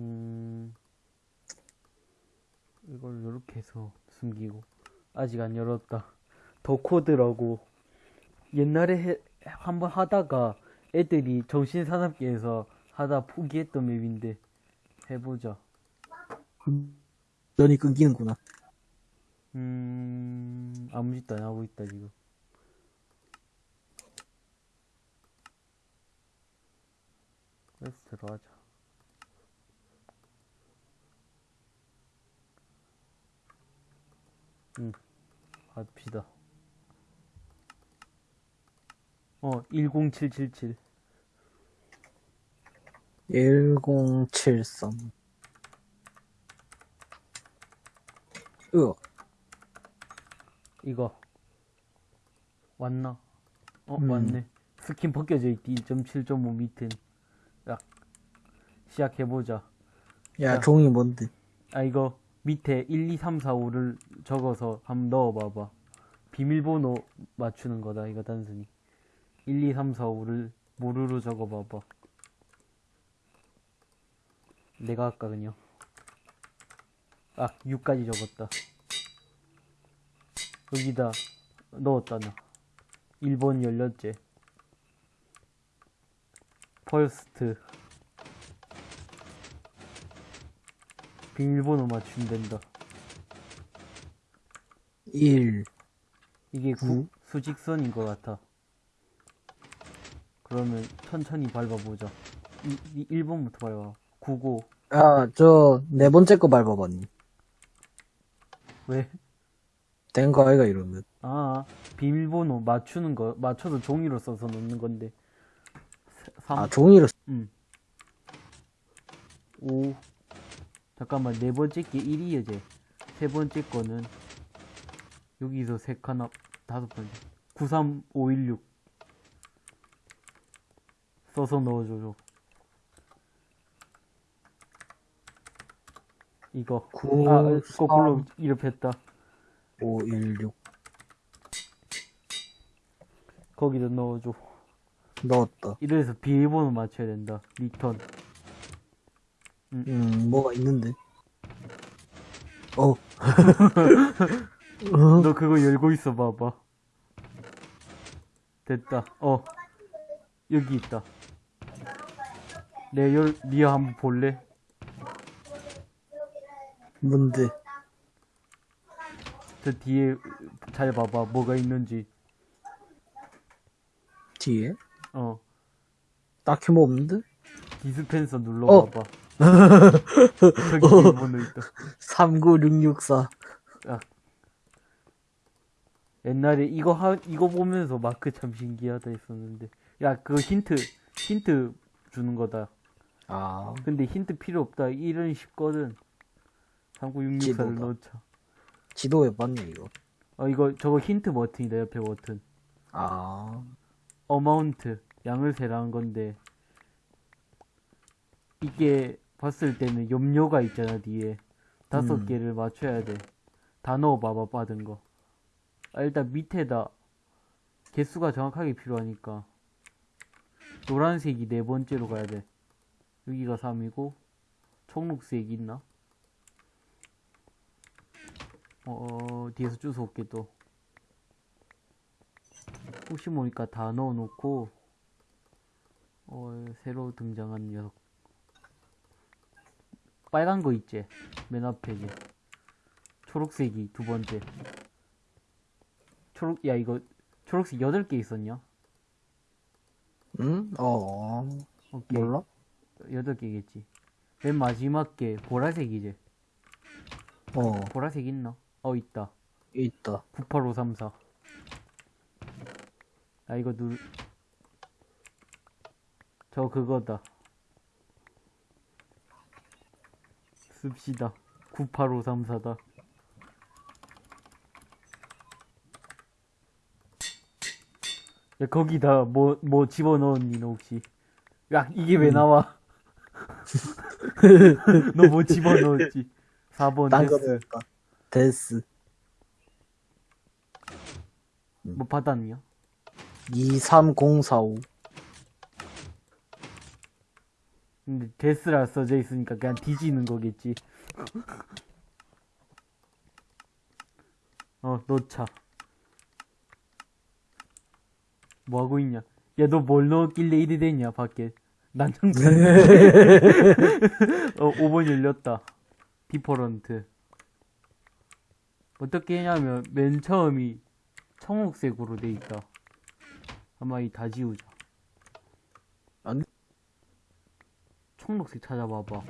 음, 이걸 이렇게 해서 숨기고 아직 안 열었다. 더 코드라고 옛날에 한번 하다가 애들이 정신산업계에서 하다 포기했던 맵인데 해보자. 면이 끊기는구나. 음, 아무 짓도 안 하고 있다, 지금. 그래서 들어가자. 응, 합시다. 어, 10777. 1073. 으, 이거. 왔나? 어, 음. 왔네. 스킨 벗겨져 있디. 2.7.5 밑엔. 야, 시작해보자. 야, 야. 종이 뭔데? 아, 이거 밑에 1, 2, 3, 4, 5를 적어서 한번 넣어봐봐. 비밀번호 맞추는 거다, 이거 단순히. 1, 2, 3, 4, 5를 모르로 적어봐봐. 내가 아까 그냥. 아, 6까지 적었다. 여기다 넣었다, 나. 1번 열렸지. first. 비밀번호 맞추면 된다. 1, 이게 구? 구, 수직선인 것 같아. 그러면 천천히 밟아보자. 이, 이 1번부터 밟아. 99. 아, 저, 네 번째 거 밟아봤니? 왜? 된 거 아이가 이러면. 아, 비밀번호 맞추는 거, 맞춰서 종이로 써서 넣는 건데. 3, 아, 종이로, 쓰- 음. 5. 잠깐만, 네 번째 게 1이야, 제. 세 번째 거는, 여기서 세 칸 앞, 다섯 번째. 93516. 써서 넣어줘줘. 이거. 구, 아, 삼. 거꾸로 이렇했다. 5, 1, 6. 거기다 넣어줘. 넣었다. 이래서 비밀번호 맞춰야 된다. return. 음. 음, 뭐가 있는데. 어. 어. 너 그거 열고 있어 봐봐. 됐다. 어. 여기 있다. 내 열, 니가 한번 볼래? 뭔데? 저 뒤에 잘 봐봐. 뭐가 있는지. 뒤에? 어. 딱히 뭐 없는데? 디스펜서 눌러봐봐. 어. 그 어. 39664. 아. 옛날에 이거 하, 이거 보면서 마크 참 신기하다 했었는데. 야, 그 힌트, 힌트 주는 거다. 아. 근데 힌트 필요 없다. 이런 쉽거든. 39664를 넣자. 지도에 맞네, 이거. 어, 이거, 저거 힌트 버튼이다, 옆에 버튼. 아. 어마운트. 양을 세라는 건데. 이게 봤을 때는 염료가 있잖아, 뒤에. 다섯 음. 개를 맞춰야 돼. 다 넣어봐봐, 받은 거. 아, 일단 밑에다 개수가 정확하게 필요하니까. 노란색이 네 번째로 가야 돼. 여기가 3이고, 청록색이 있나? 어, 어, 뒤에서 주워 올게 또. 혹시 모르니까 다 넣어놓고, 어, 새로 등장한 녀석. 빨간 거 있지? 맨 앞에 이제. 초록색이 두 번째. 초록, 야, 이거, 초록색 8개 있었냐? 응? 어, 오케이. 몰라? 8개겠지. 맨 마지막 게 보라색이지? 어, 보라색 있나? 어, 있다. 있다. 98534. 아, 이거 누, 저 그거다. 씁시다. 98534다. 야, 거기다 뭐, 뭐 집어넣었니, 너 혹시? 야, 이게 왜 나와? 너 뭐 집어넣었지? 4번 딴거 데스. 넣었다. 데스. 뭐 받았냐? 23045. 근데 데스라 써져 있으니까 그냥 뒤지는 거겠지. 어, 넣자. 뭐 하고 있냐? 야, 너 뭘 넣었길래 이리 됐냐, 밖에. 난장판. 어, 5번 열렸다. 디퍼런트. 어떻게 했냐면, 맨 처음이 청록색으로 돼 있다. 아마 이 다 지우자. 안- 청록색 찾아봐봐.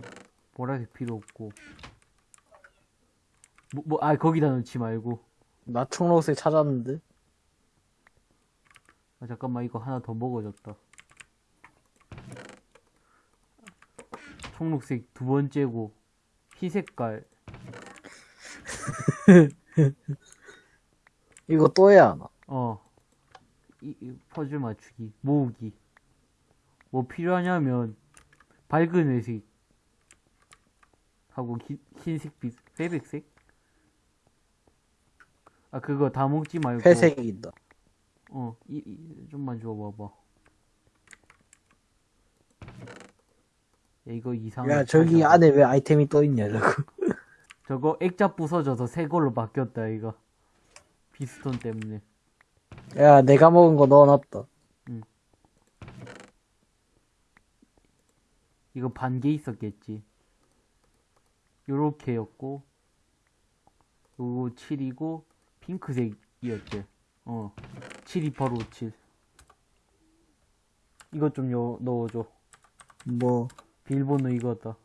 보라색 필요 없고. 뭐, 뭐, 아, 거기다 넣지 말고. 나 청록색 찾았는데? 아, 잠깐만, 이거 하나 더 먹어졌다. 청록색 두 번째고, 희색깔. 이거 또 해야 하나? 어. 이, 이 퍼즐 맞추기, 모으기. 뭐 필요하냐면, 밝은 회색. 하고, 기, 흰색, 빛, 회백색? 아, 그거 다 먹지 말고. 회색이 있다. 어, 이, 이 좀만 줘봐봐. 야, 이거 이상해. 야, 저기 안에 왜 아이템이 또 있냐, 저거. 저거 액자 부서져서 새 걸로 바뀌었다, 이거. 비스톤 때문에. 야, 내가 먹은 거 넣어놨다. 이거 반 개 있었겠지. 요렇게였고, 요거 7이고, 핑크색이었지. 어. 72857. 이것 좀 요, 넣어줘. 뭐, 비밀번호 이거다.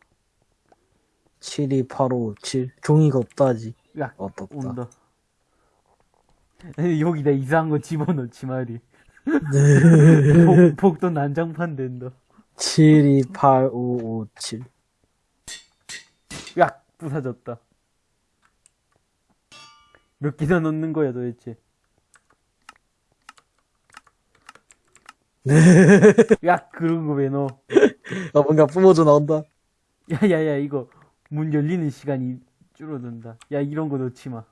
72857. 종이가 없다지. 야, 어떻다. 온다. 여기다 이상한 거 집어넣지 말이. 복, 복도 난장판 된다. 728557. 야, 부사졌다. 몇 개나 넣는 거야, 도대체? 야, 그런 거 왜 넣어? 아, 뭔가 뿜어져 나온다. 야, 야, 야, 이거 문 열리는 시간이 줄어든다. 야, 이런 거 넣지 마.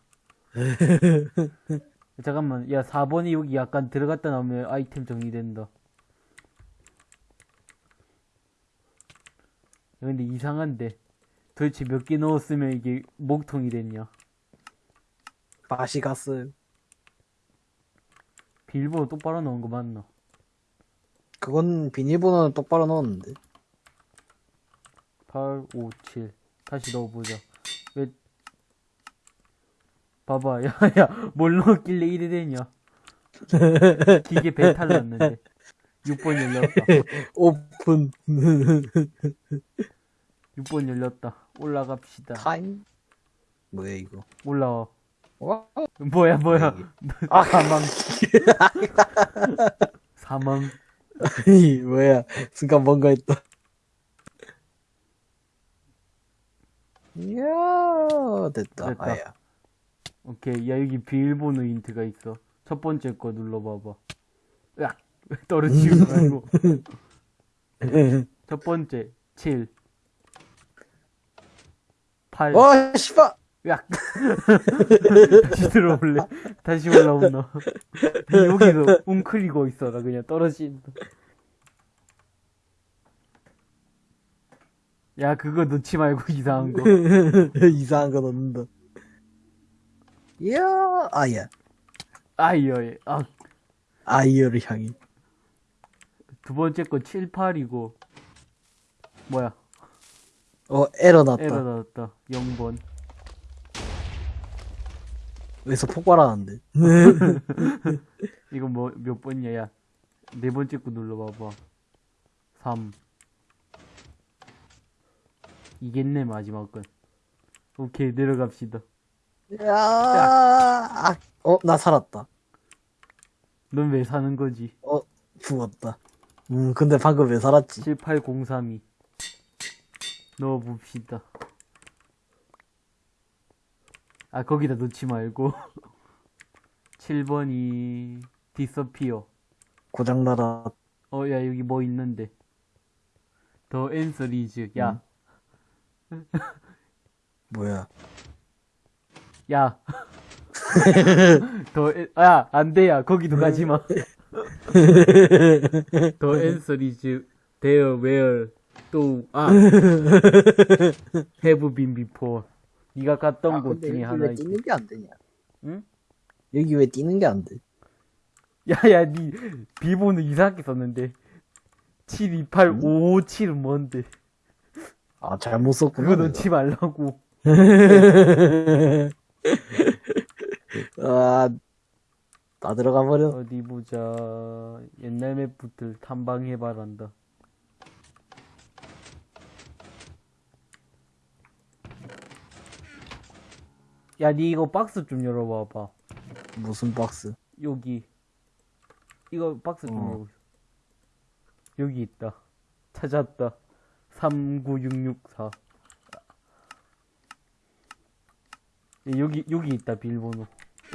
잠깐만, 야, 4번이 여기 약간 들어갔다 나오면 아이템 정리된다. 근데 이상한데. 도대체 몇 개 넣었으면 이게 목통이 됐냐? 맛이 갔어요. 비밀번호 똑바로 넣은 거 맞나? 그건 비밀번호는 똑바로 넣었는데. 8, 5, 7. 다시 넣어보자. 왜, 봐봐, 야, 야, 뭘 넣었길래 이래 되냐? 기계 배탈 났는데. 6번 열렸다. 오픈. 6번 열렸다. 올라갑시다. time? 뭐야, 이거? 올라와. 와, 뭐야, 뭐야. 아, 사망. 사망. 이 뭐야. 순간 뭔가 했다. 이야, 됐다. 됐다. 아야. 오케이. 야, 여기 비밀번호 힌트가 있어. 첫 번째 거 눌러봐봐. 으악! 떨어지지 말고. 첫 번째, 7. 8. 어, 씨발! 야 다시 들어올래 다시 올라온다 여기서 웅크리고 있어라 그냥 떨어진다 야 그거 넣지 말고 이상한 거 이상한 거 넣는다. 이야, 아야. 아이어 아, 아이어를 향해. 두 번째 거 7, 8이고 뭐야? 어, 에러 났다. 에러 나왔다. 0번. 여기서 폭발하는데. 이거 뭐 몇 번이야? 야 네 번째 거 눌러봐봐. 3 이겠네 마지막 건. 오케이 내려갑시다. 야, 아, 어, 나 살았다. 넌 왜 사는 거지? 어, 죽었다. 음, 근데 방금 왜 살았지? 78032 넣어봅시다 아 거기다 넣지 말고 7번이 디서피어 고장나라. 어 야 여기 뭐 있는데 더 앤서리즈 야 뭐야. 야. 더, 에- 야, 안 돼, 야. 거기도 가지 마. 더 answer is there where 또, 아. have been before. 네가 갔던 아, 곳 중에 하나 왜 있지. 뛰는 게 안 되냐? 응? 여기 왜 뛰는 게 안 돼? 야야 니 비번을 이상하게 썼는데 72857은 뭔데 아, 잘못 썼구나. 그거 넣지 말라고 아, 나 들어가 버려. 어디 보자. 옛날 맵부터 탐방해봐란다. 야 니 이거 박스 좀 열어봐봐. 무슨 박스? 여기. 이거 박스 좀 어. 열고 여기 있다. 찾았다. 39664 예, 여기 여기 있다 비밀번호.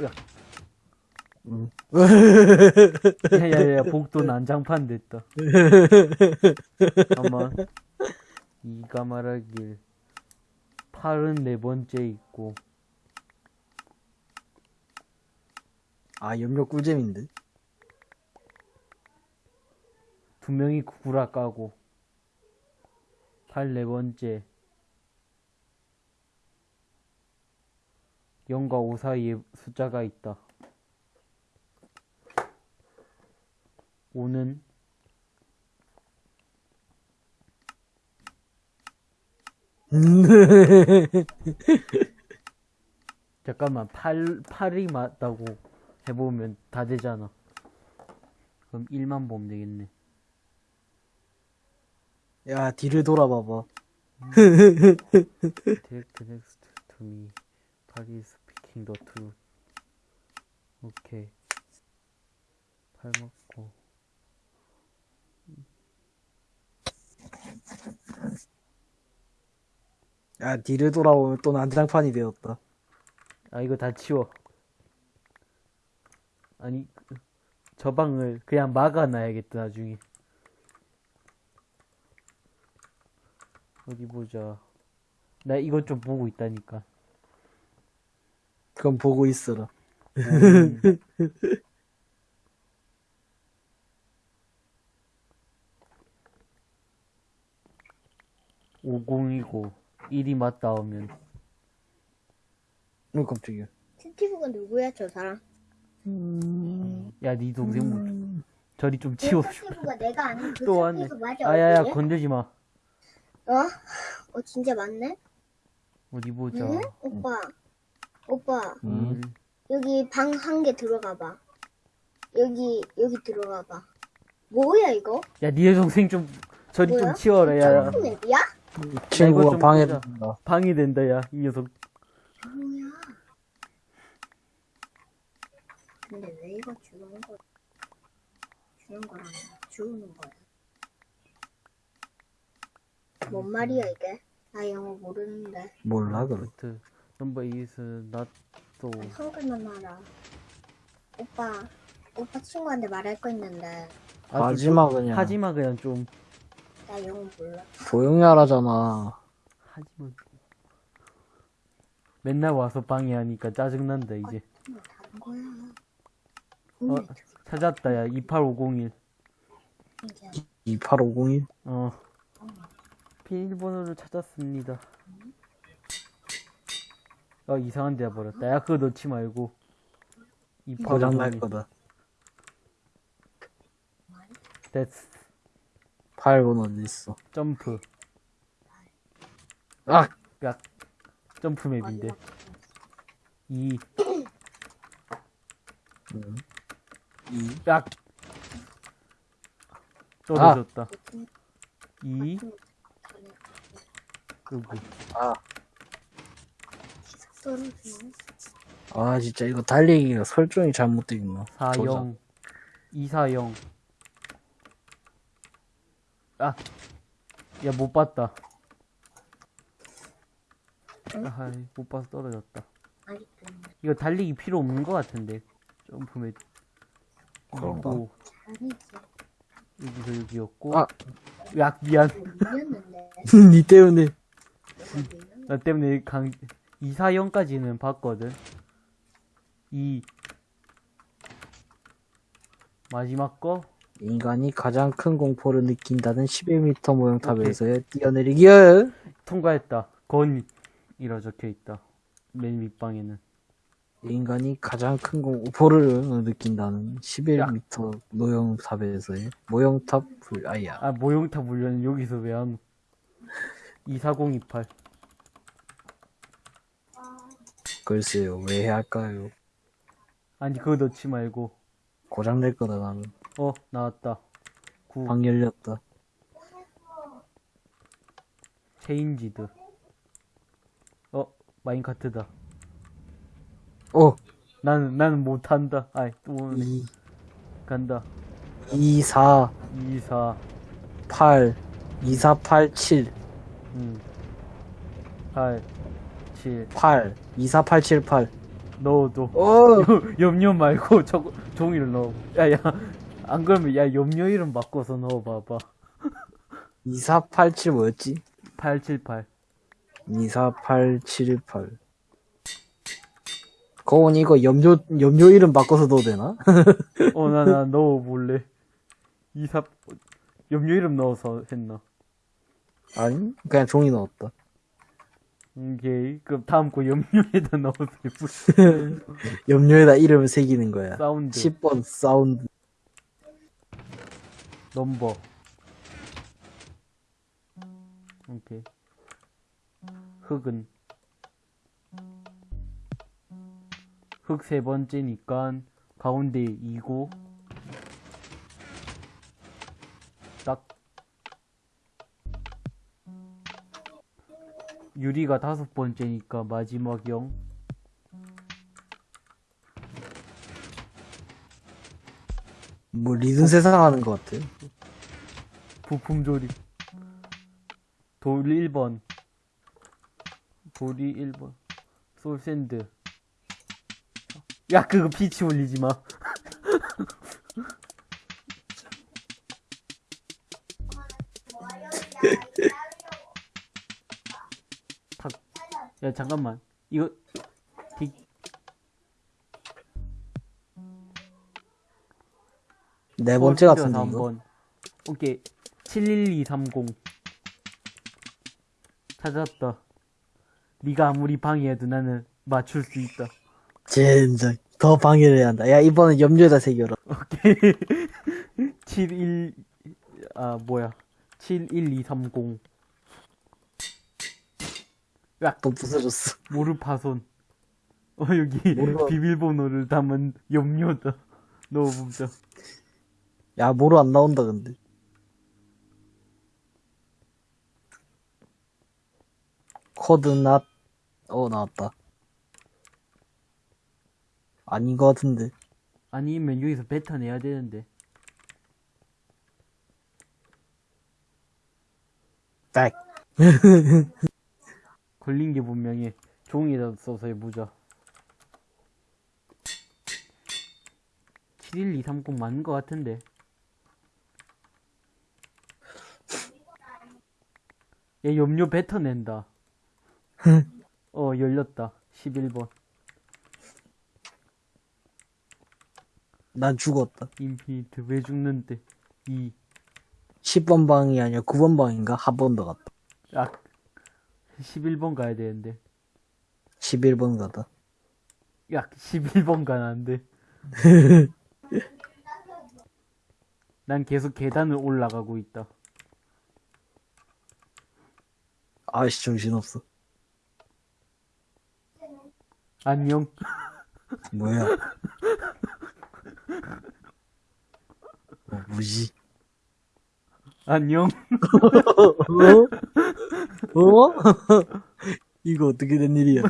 으악. 응. 야야야 복도 난장판 됐다 잠깐만 이가 말하길 팔은 네 번째 있고 아, 염료 꿀잼인데? 두 명이 구라 까고 팔 네 번째 0과 5 사이에 숫자가 있다 5는 잠깐만 8, 8이 맞다고 해보면 다 되잖아 그럼 1만 보면 되겠네 야, 뒤를 돌아봐봐. Take next to me. Is speaking the truth. 오케이. 팔먹고. 야, 뒤를 돌아보면 또 난장판이 되었다. 아, 이거 다 치워. 아니, 그- 저 방을 그냥 막아놔야겠다, 나중에. 어디 보자. 나 이것 좀 보고 있다니까. 그럼 보고 있어라. 음. 오공이고 1이 맞다오면 어, 깜짝이야. 스티브가 누구야 저 사람? 야네 동생 뭐 저리 좀 치워 스티브가 내가 아는 그 또 왔네 맞아 아야야 어디에? 건들지 마 어? 어 진짜 맞네? 어디 보자 응? 오빠 오빠 음. 여기 방 한 개 들어가 봐 여기 여기 들어가 봐 뭐야 이거? 야네 동생 좀 저리 좀 뭐야? 치워라 야 점프 맵이야? 친구가 좀 방해된다. 보자. 방이 된다 야 이 녀석 근데 왜 이거 주는 거 주는 거라며 주우는 거야 뭔 말이야 이게? 나 영어 모르는데 몰라, 그래. 부트 넘버 not so 한글만 말아. 오빠, 오빠 친구한테 말할 거 있는데 하지마, 그냥. 하지마 그냥 좀 나 영어 몰라. 조용히 하라잖아. 하지마 맨날 와서 방해하니까 짜증난다 이제 거야. 어, 근데 찾았다 야 28501 이제 28501? 어 비밀번호를 찾았습니다 어 이상한 데다 버렸다 야 그거 넣지 말고 고장날 28501 거다. that's 8번 어디 있어? 점프. 아! 야 점프 맵인데. 2 음. 2. 야! 떨어졌다. 2 그리고. 아. 아, 진짜 이거 달리기가 설정이 잘못돼 있나? 40 240 아! 야 못 봤다 아, 못 봐서 떨어졌다. 이거 달리기 필요 없는 것 같은데 점프맵 그런가? 그리고. 여기서 여기였고 아. 야 미안 밀렸는데. 니 때문에. 나 때문에 강 240까지는 봤거든 2 마지막 거 인간이 가장 큰 공포를 느낀다는 11m 모형 탑에서의 뛰어내리기요. 통과했다. 건이라 적혀 있다. 맨 윗방에는. 인간이 가장 큰 공포를 느낀다는 11m 모형 탑에서의 모형탑 불, 아야. 아, 모형탑 물려는 여기서 왜 안, 24028. 글쎄요, 왜 할까요? 아니, 그거 넣지 말고. 고장 낼 거다, 나는. 어, 나왔다. 9. 방 열렸다. changed. 어, minecart다. 어, 나는, 나는 못한다. 아이, 또 오네. 2, 간다. 2, 4, 2, 4, 8, 2, 4, 8, 7, 음. 8, 7. 8, 2, 4, 8, 7, 8. 넣어도. 어! 염료 말고 저 종이를 넣어. 야, 야. 안 그러면, 야, 염료 이름 바꿔서 넣어봐봐. 2, 4, 8, 7 뭐였지? 878. 2, 4, 8, 7, 8. 거원 이거 염료, 염료 이름 바꿔서 넣어도 되나? 어, 나, 나 넣어볼래. 2, 4, 염료 이름 넣어서 했나? 아니, 그냥 종이 넣었다. 오케이. 그럼 다음 거 염료에다 넣어서 예쁘 염료에다 이름을 새기는 거야. 사운드. 10번 sound. number. 오케이. 흙은. 흙 세 번째니까 가운데 2고 딱 유리가 다섯 번째니까 마지막 0 뭐 리듬 세상 하는 것 같아. 부품 조립 돌 1번. 돌이 1번. 솔샌드. 야 그거 피치 올리지 마. 탁. 야 잠깐만. 이거 네 번째 같은데, 솔샌드가 이거. 3번. 오케이 71230 찾았다 네가 아무리 방해해도 나는 맞출 수 있다 젠장. 더 방해를 해야 한다. 야, 이번엔 염료에다 새겨라. 오케이 71 아 뭐야 71230또 부서졌어. 모르 파손 어 여기 모르가- 비밀번호를 담은 염료다 넣어보자 야, 뭐로 안 나온다, 근데. 코드 낫, 어, 나왔다. 아닌 것 같은데. 아니면 여기서 뱉어내야 되는데 딱. 걸린 게 분명히 종이에다 써서 해보자 71230 맞는 것 같은데 얘 염료 뱉어낸다. 어 열렸다. 11번. 난 죽었다. 인피니트. 왜 죽는데? 2 10번 방이 아니라 9번 방인가? 한 번 더 갔다. 아 11번 가야 되는데. 11번 가다. 야 11번 가는 안돼. 난 계속 계단을 올라가고 있다 아씨, 정신없어. 안녕 뭐야? 어, 뭐지? 안녕 어? 어? 이거 어떻게 된 일이야?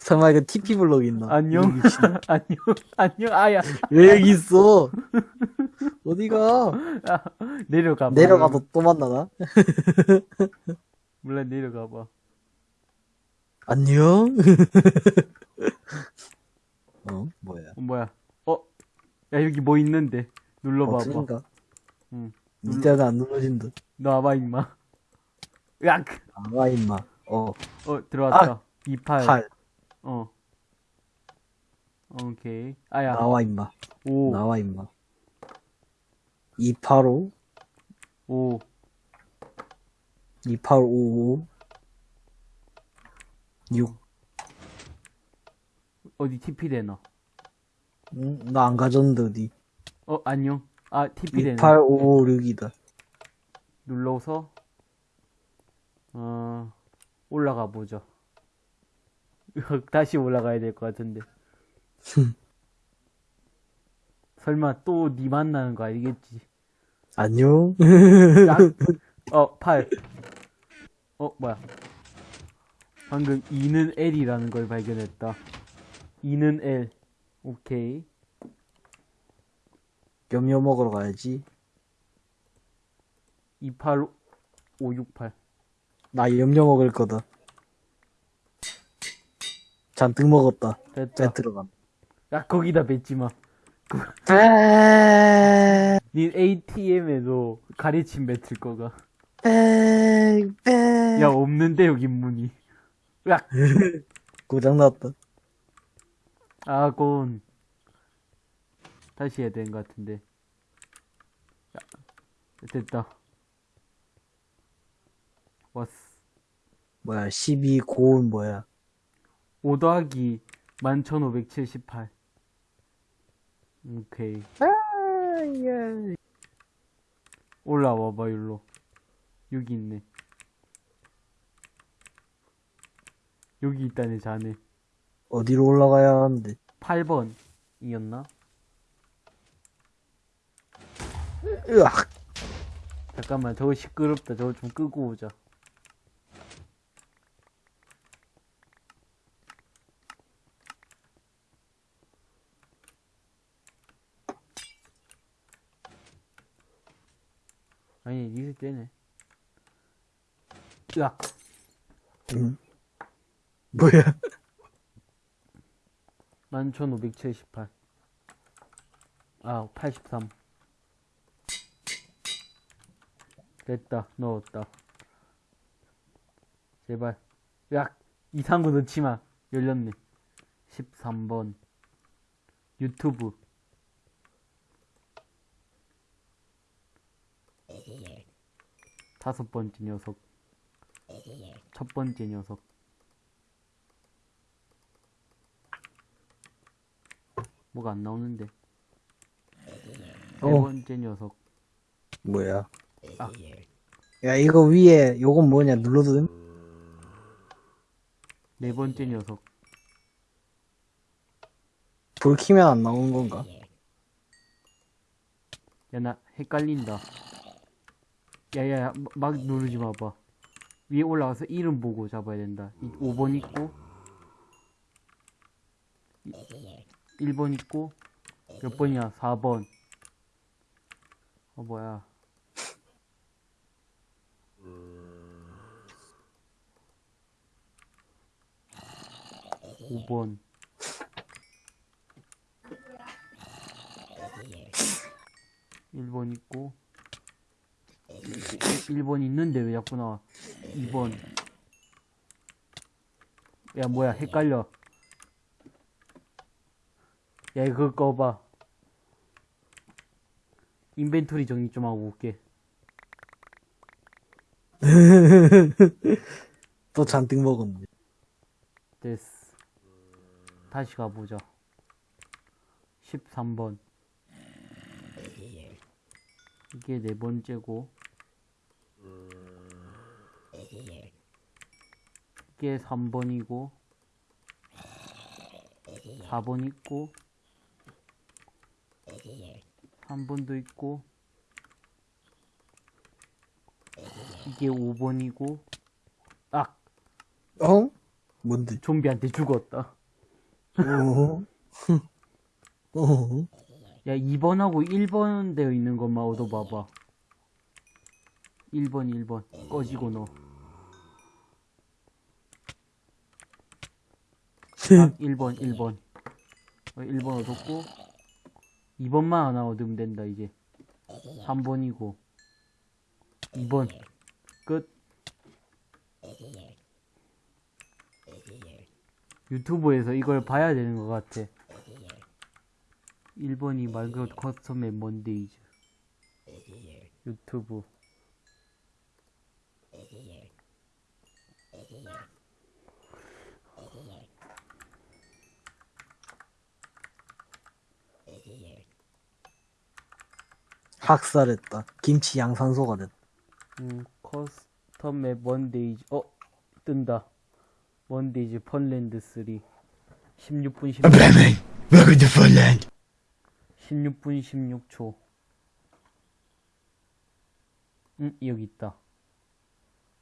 설마 이거 TP 블록 있나? 안녕. 안녕 안녕 아야 왜 여기 있어? 어디가? 아, 내려가 봐 내려가도 또 만나나? 몰라 내려가 봐 안녕? 어? 뭐야? 어, 뭐야 어? 야 여기 뭐 있는데 눌러봐봐 버튼인가? 응 니때가 안 눌러진다. 너 와봐 임마 으악 아, 임마. 어, 어 들어왔다 28 팔. 어 오케이 아야 나와, 임마. 오 나와, 임마. 285, 오 2855, 6. 어디 TP 되나? 응? 나 안 가졌는데, 어디? 어 안녕. 아 TP 되네. 28556이다. 눌러서 어 올라가 보죠. 다시 올라가야 될 것 같은데. 설마 또 니 만나는 거 아니겠지? 안녕? 야, 어, 8. 어, 뭐야. 방금 2는 L이라는 걸 발견했다. 2는 L. 오케이. 염려 먹으러 가야지. 28568. 나 염려 먹을 거다. 잔뜩 먹었다. 됐다. 자, 들어간. 야, 거기다 뱉지 마. 에, 닌 ATM에도 가래침 뱉을 거가. 야, 없는데, 여기 문이. 야, 고장났다. 아 곤. 다시 해야 되는 것 같은데. 야, 됐다. 왔어. 뭐야, 12 고운 뭐야. 5 더하기 11,578. 오케이. 올라와봐, 일로. 여기 있네. 여기 있다네, 자네. 어디로 올라가야 하는데. 8번이었나? 으악! 잠깐만, 저거 시끄럽다. 저거 좀 끄고 오자. 아니, 니들 때네. 으악. 응? 뭐야? 11,578. 아, 83. 됐다. 넣었다. 제발. 야, 이상한 거 넣지 마. 열렸네. 13번. 유튜브. 다섯 번째 녀석. 첫 번째 녀석. 뭐가 안 나오는데. 네 어. 번째 녀석. 뭐야? 아. 야, 이거 위에, 요건 뭐냐, 눌러도 됨? 네 번째 녀석. 불 키면 안 나오는 건가? 야, 나 헷갈린다. 야야야, 막 누르지 마봐. 위에 올라가서 이름 보고 잡아야 된다. 5번 있고, 1번 있고, 몇 번이야? 4번. 어, 뭐야. 오번 1번 있고 1번 있는데 왜 자꾸 나와 2번 야 뭐야 헷갈려 야 이거 꺼봐. 인벤토리 정리 좀 하고 올게. 또 잔뜩 먹었네. 됐어. 다시 가보자. 13번. 이게 네 번째고. 이게 3번이고. 4번 있고 3번도 있고 이게 5번이고 아 어? 뭔데? 좀비한테 죽었다 어? 어? 야 2번하고 1번 되어 있는 것만 얻어봐봐 1번 1번 꺼지고 아, 1번 1번 어, 1번 얻었고 2번만 하나 얻으면 된다 이제. 3번이고. 2번. 끝. 유튜브에서 이걸 봐야 되는 것 같아. 1번이 말그 커스텀 멤버인데이즈. 유튜브. 학살했다. 김치 양산소가 됐다. 음, 커스텀 맵 원데이즈. 어, 뜬다. 원데이즈 펀랜드 3. 16분 16, Batman, welcome to Funland. 16분 16초. 음, 여기 있다.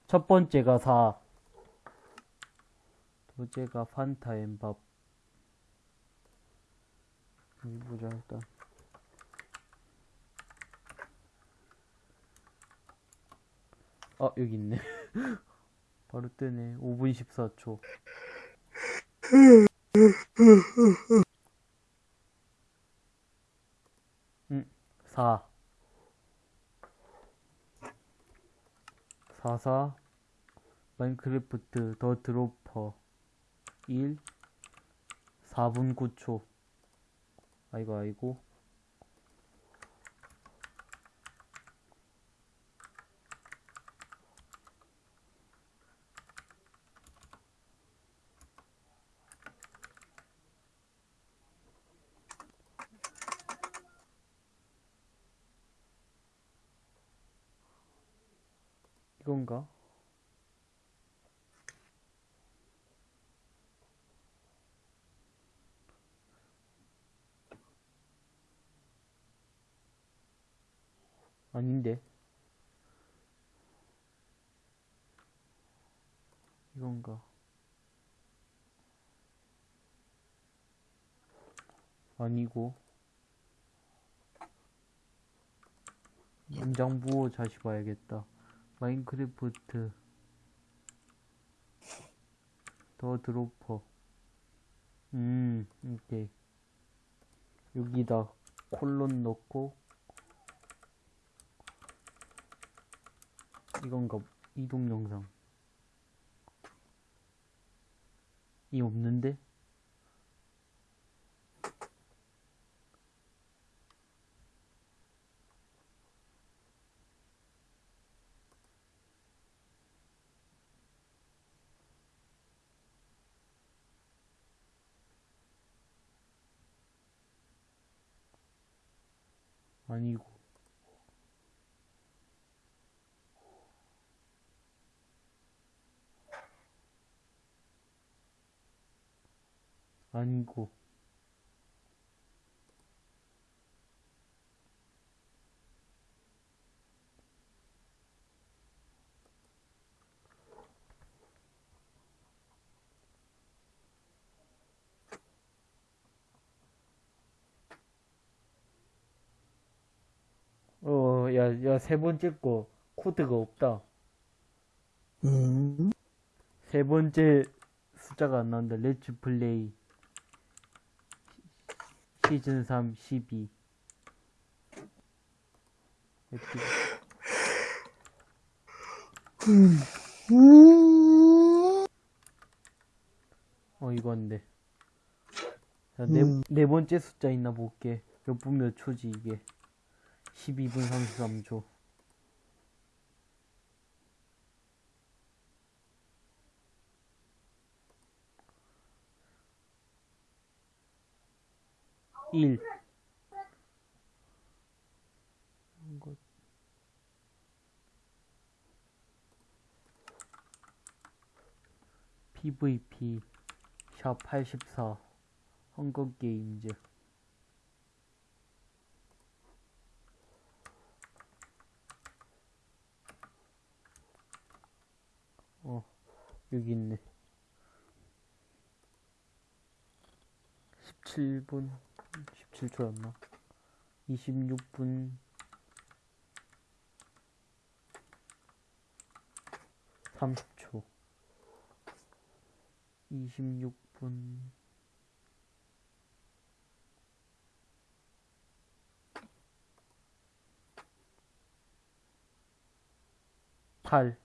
첫 번째가 4. 둘째가 판타 엠밥. 여기 보자, 일단. 아, 여기 있네. 바로 뜨네. 5분 14초. 음, 4. 44. 마인크래프트 더 드로퍼. 1. 4분 9초. 아이고, 아이고. 이건가? 아닌데. 이건가? 아니고. 문장 부호 다시 봐야겠다. 마인크래프트. 더 드로퍼. 음 오케이 여기다 콜론 넣고 이건가 이동 영상. 이 없는데 아니고. 아니고 어, 야, 야, 세 번째 거 코드가 없다. 음, 세 번째 숫자가 안 나온다. 렛츠 플레이 시즌 3 12 에픽. 어 이건데 자, 네, 음. 네 번째 숫자 있나 볼게 몇 분 몇 초지 이게 12분 33초. 일. PVP 샵 84 헝거 게임즈 어 여기 있네. 17분 17초였나? 26분. 30초. 26분. 팔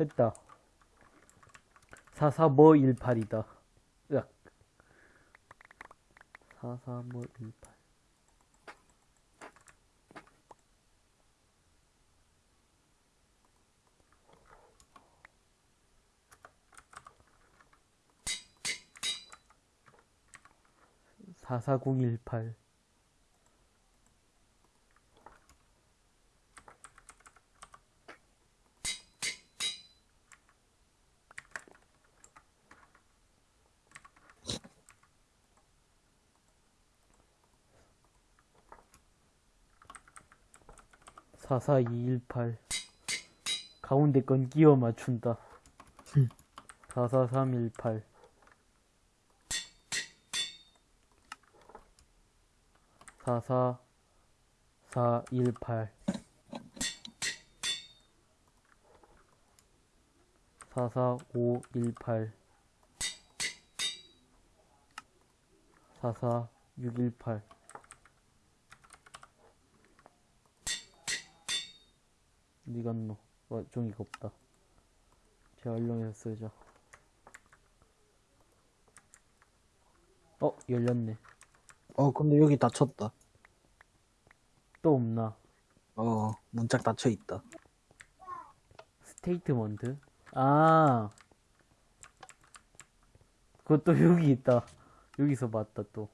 했다. 44뭐18이다. 으악. 43518 44018 44218 가운데 건 끼워 맞춘다. 44318 44418 44518 44618 니간노 와 종이가 없다 재활용해서 쓰자 어 열렸네. 어 근데 여기 닫혔다. 또 없나? 어 문짝 닫혀있다. statement 아 그것도 여기 있다. 여기서 봤다 또.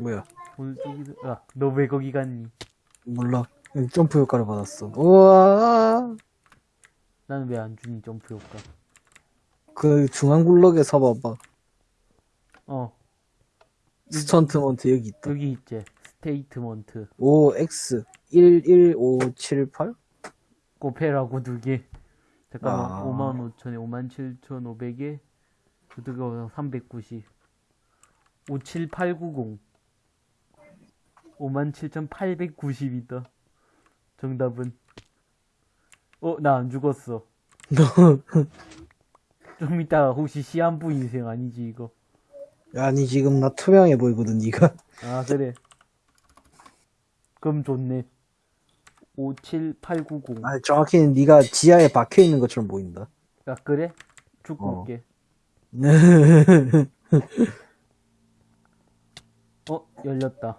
뭐야? 오늘 쪽이 아너 왜 거기 갔니? 몰라. 점프 효과를 받았어. 우와! 나는 왜 안 주니, 점프 효과? 그 중앙 블럭에 서봐봐. 어, 스턴트먼트 여기 있다. 여기 있지. 스테이트먼트. 5X 11578? 꼬페라고 두 개. 잠깐만, 아. 55,000에 57,500에, 그두가 390. 57890. 57,890이다. 정답은. 어, 나 안 죽었어. 좀 이따가 혹시 시한부 인생 아니지, 이거? 아니 지금 나 투명해 보이거든 니가. 아, 그래. 그럼 좋네. 57890. 아니 정확히는 니가 지하에 박혀 있는 것처럼 보인다. 야, 그래? 죽고 어. 올게. 어, 열렸다.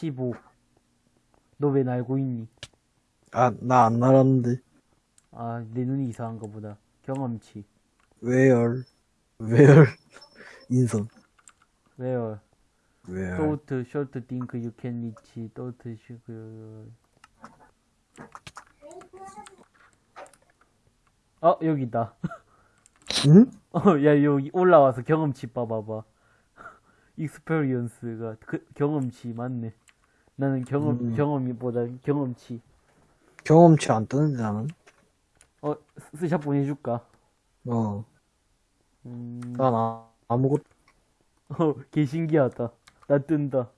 15. 너 왜 날고 있니? 아 나 안 날았는데. 아, 내 눈이 이상한가 보다. 경험치. Where? Where? 인성. Where? Where? Thought, short, think, you can reach. Thought, sh- 그... 어, 여기다. 응? 어, 야, 여기 올라와서 경험치 봐봐봐. 익스페리언스가 그, 경험치 맞네. 나는 경험, 음. 경험이보다 경험치. 경험치 안 뜨는데 나는. 어, 스- 스샷 보내줄까? 어. 음, 난 아, 아무것도. 어, 개 신기하다. 나 뜬다.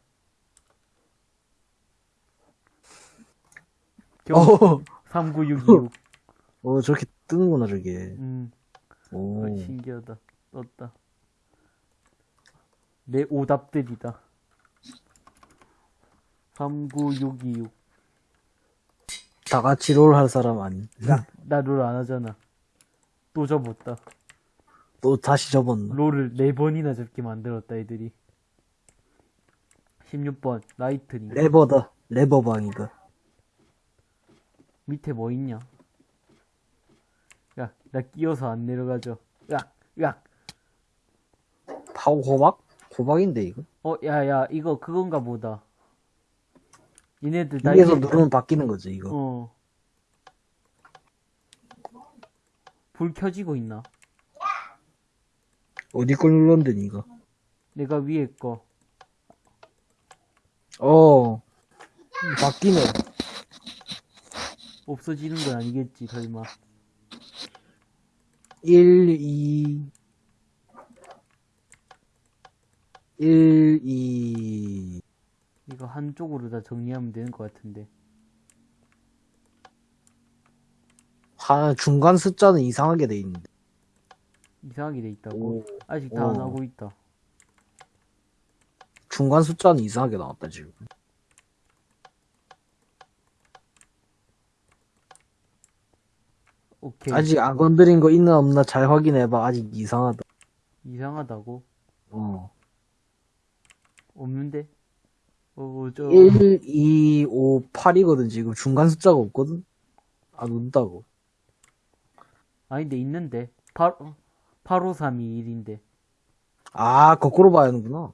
경험, 어. 39626. 어 저렇게 뜨는구나 저게. 음, 오. 어, 신기하다. 떴다. 내 오답들이다. 39626. 다 같이 롤 할 사람 아니. 나 롤 안 하잖아. 또 접었다. 또 다시 접었나? 롤을 네 번이나 접게 만들었다, 애들이. 16번, lightning. 레버다. 레버방이다. 밑에 뭐 있냐? 야, 나 끼어서 안 내려가죠. 야, 야. 파워 호박? 호박인데 이거? 어, 야, 야, 이거 그건가 보다. 얘네들 나 위에서 누르면 바뀌는 거지 이거. 어. 불 켜지고 있나? 어디 걸 눌렀는데 니가? 내가 위에 거. 어. 바뀌네. 없어지는 건 아니겠지, 설마. 1, 2, 1, 2. 이거 한쪽으로 다 정리하면 되는 것 같은데. 하, 중간 숫자는 이상하게 돼 있는데. 이상하게 돼 있다고? 오, 아직 다 안 하고 있다. 중간 숫자는 이상하게 나왔다 지금. 오케이. 아직 안 건드린 거 있나 없나 잘 확인해봐. 아직 이상하다. 이상하다고? 어. 없는데? 어, 저, 1, 2, 5, 8이거든, 지금. 중간 숫자가 없거든? 안 온다고. 아니, 근데 있는데. 8, 85321인데. 아, 거꾸로 봐야 하는구나.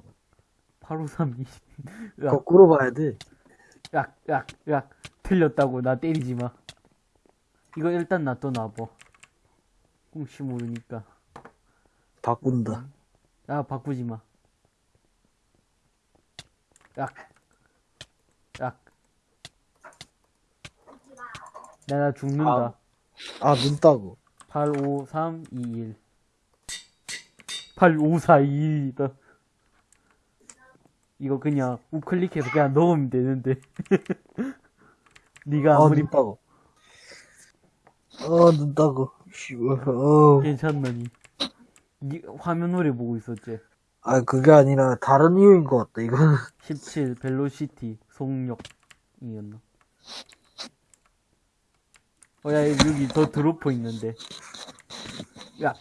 85321. 야, 거꾸로 봐야 돼. 야, 야, 야. 틀렸다고. 나 때리지 마. 이거 일단 놔둬 놔봐. 혹시 모르니까. 바꾼다. 야, 바꾸지 마. 야. 나, 나 죽는다. 아, 눈 따고. 85321. 85421이다. 이거 그냥 우클릭해서 그냥 넣으면 되는데. 네가 아, 아무리 눈 따고. 어, 눈 따고. 씨발, 어. 괜찮느니. 네 화면 오래 보고 있었지. 아, 그게 아니라 다른 이유인 것 같다, 이거는. 17 벨로시티 속력이었나? 어, 야, 여기 더 드로퍼 있는데. 야.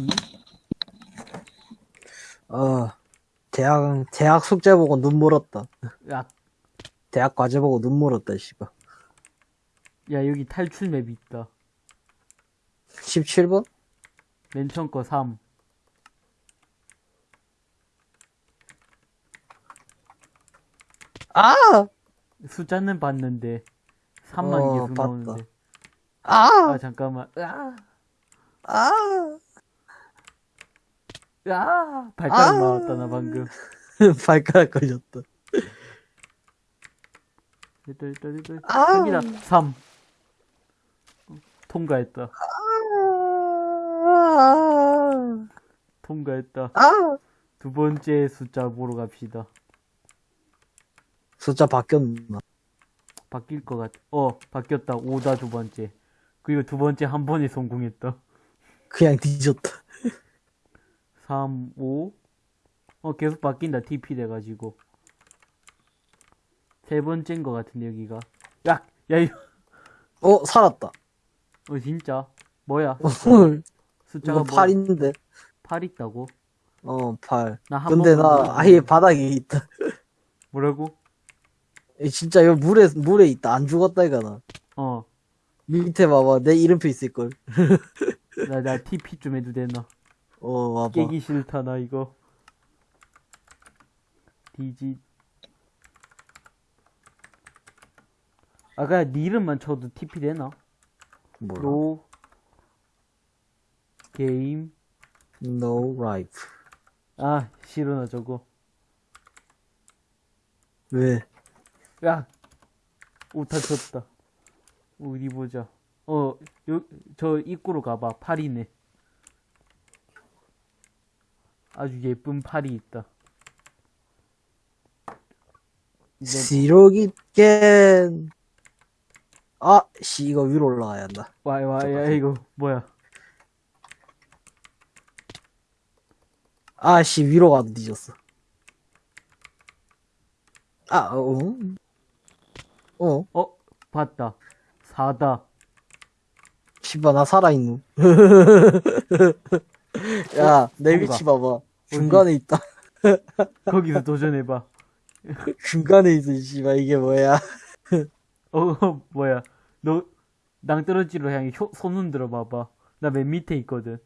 이? 어. 대학, 대학 숙제 보고 눈 멀었다. 야, 대학 과제 보고 눈 멀었다, 씨발. 야, 여기 탈출 맵 있다. 17번? 맨 처음 거 3. 아! 숫자는 봤는데, 3만 어, 계속 봤다. 나오는데. 아! 아, 잠깐만. 으아, 아! 으아, 발가락 아. 나왔다, 나 방금. 발가락 걸렸다. 됐다, 됐다, 됐다. 아. 여기다, 3. 통과했다. 아! 통과했다. 아! 두 번째 숫자 보러 갑시다. 숫자 바뀌었나? 바뀔 것 같아. 어, 바뀌었다. 5다 두 번째. 그리고 두 번째 한 번에 성공했다. 그냥 뒤졌다. 3, 5. 어, 계속 바뀐다. TP 돼가지고. 세 번째인 것 같은데, 여기가. 야! 야, 이거. 어, 살았다. 어, 진짜? 뭐야? 헐, 숫자가 이거 뭐, 8인데. 8 있다고? 어, 8. 나한 근데 나 아예 바닥에 있다. 뭐라고? 이 진짜 이거 물에, 물에 있다. 안 죽었다, 이가 나. 어. 밑에 봐봐. 내 이름표 있을걸. 나, 나 TP 좀 해도 되나? 어, 봐봐. 깨기 싫다, 나 이거. 디지. 아까 네 이름만 쳐도 TP 되나? 뭐라? 로 게임 No life. 아 싫어 나 저거 왜? 야 오타 쳤다 어디 보자 어저 입구로 가봐 팔이네 아주 예쁜 팔이 있다 내 시로기 깬. 아, 씨, 이거 위로 올라가야 한다. 와야 와야 이거 뭐야 아, 씨, 위로 가도 뒤졌어. 아, 어? 어? 어 봤다 사다 씨발, 나 살아있노. 야, 내 뭔가. 위치 봐봐. 중간에 있다. 거기서 도전해봐 중간에 있어, 씨발, 이게 뭐야. 어, 어, 뭐야. 너, 낭떠러지로 향해 효, 손 흔들어 봐봐. 나 맨 밑에 있거든.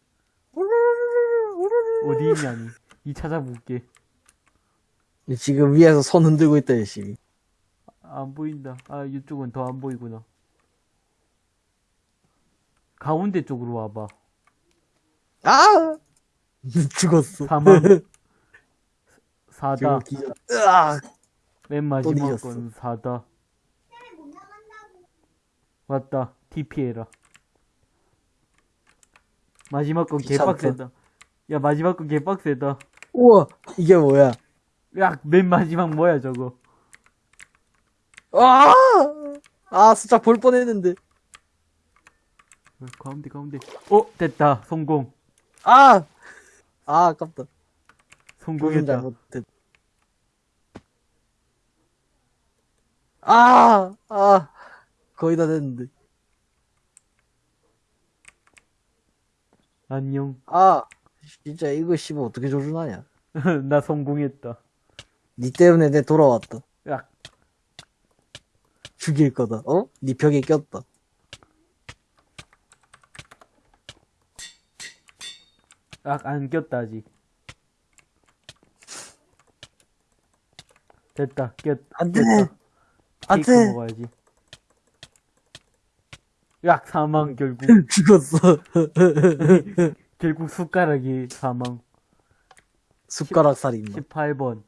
어디 있냐니. 이 찾아볼게. 지금 위에서 손 흔들고 있다, 열심히. 안 보인다. 아, 이쪽은 더 안 보이구나. 가운데 쪽으로 와봐. 아! 죽었어. 사망. 사다. 으악! 맨 마지막. 건 사다. 왔다. TP해라. 마지막 건. 개빡세다. 야, 마지막 건 개빡세다. 우와, 이게 뭐야. 야, 맨 마지막 뭐야, 저거. 아! 아, 숫자 볼 뻔했는데. 어, 가운데, 가운데. 어, 됐다. 성공. 아! 아, 아깝다. 성공했다. 아! 아! 거의 다 됐는데. 안녕. 아! 진짜 이거 씨발 어떻게 조준하냐. 나 성공했다. 니 때문에 내 돌아왔다. 야, 죽일 거다. 어? 니 벽에 꼈다. 아, 안 꼈다, 아직. 됐다, 꼈, 안 돼! 꼈다. 안 돼! 먹어야지. 약 사망, 결국. 죽었어. 결국 숟가락이 사망. 숟가락 살인마. 18번.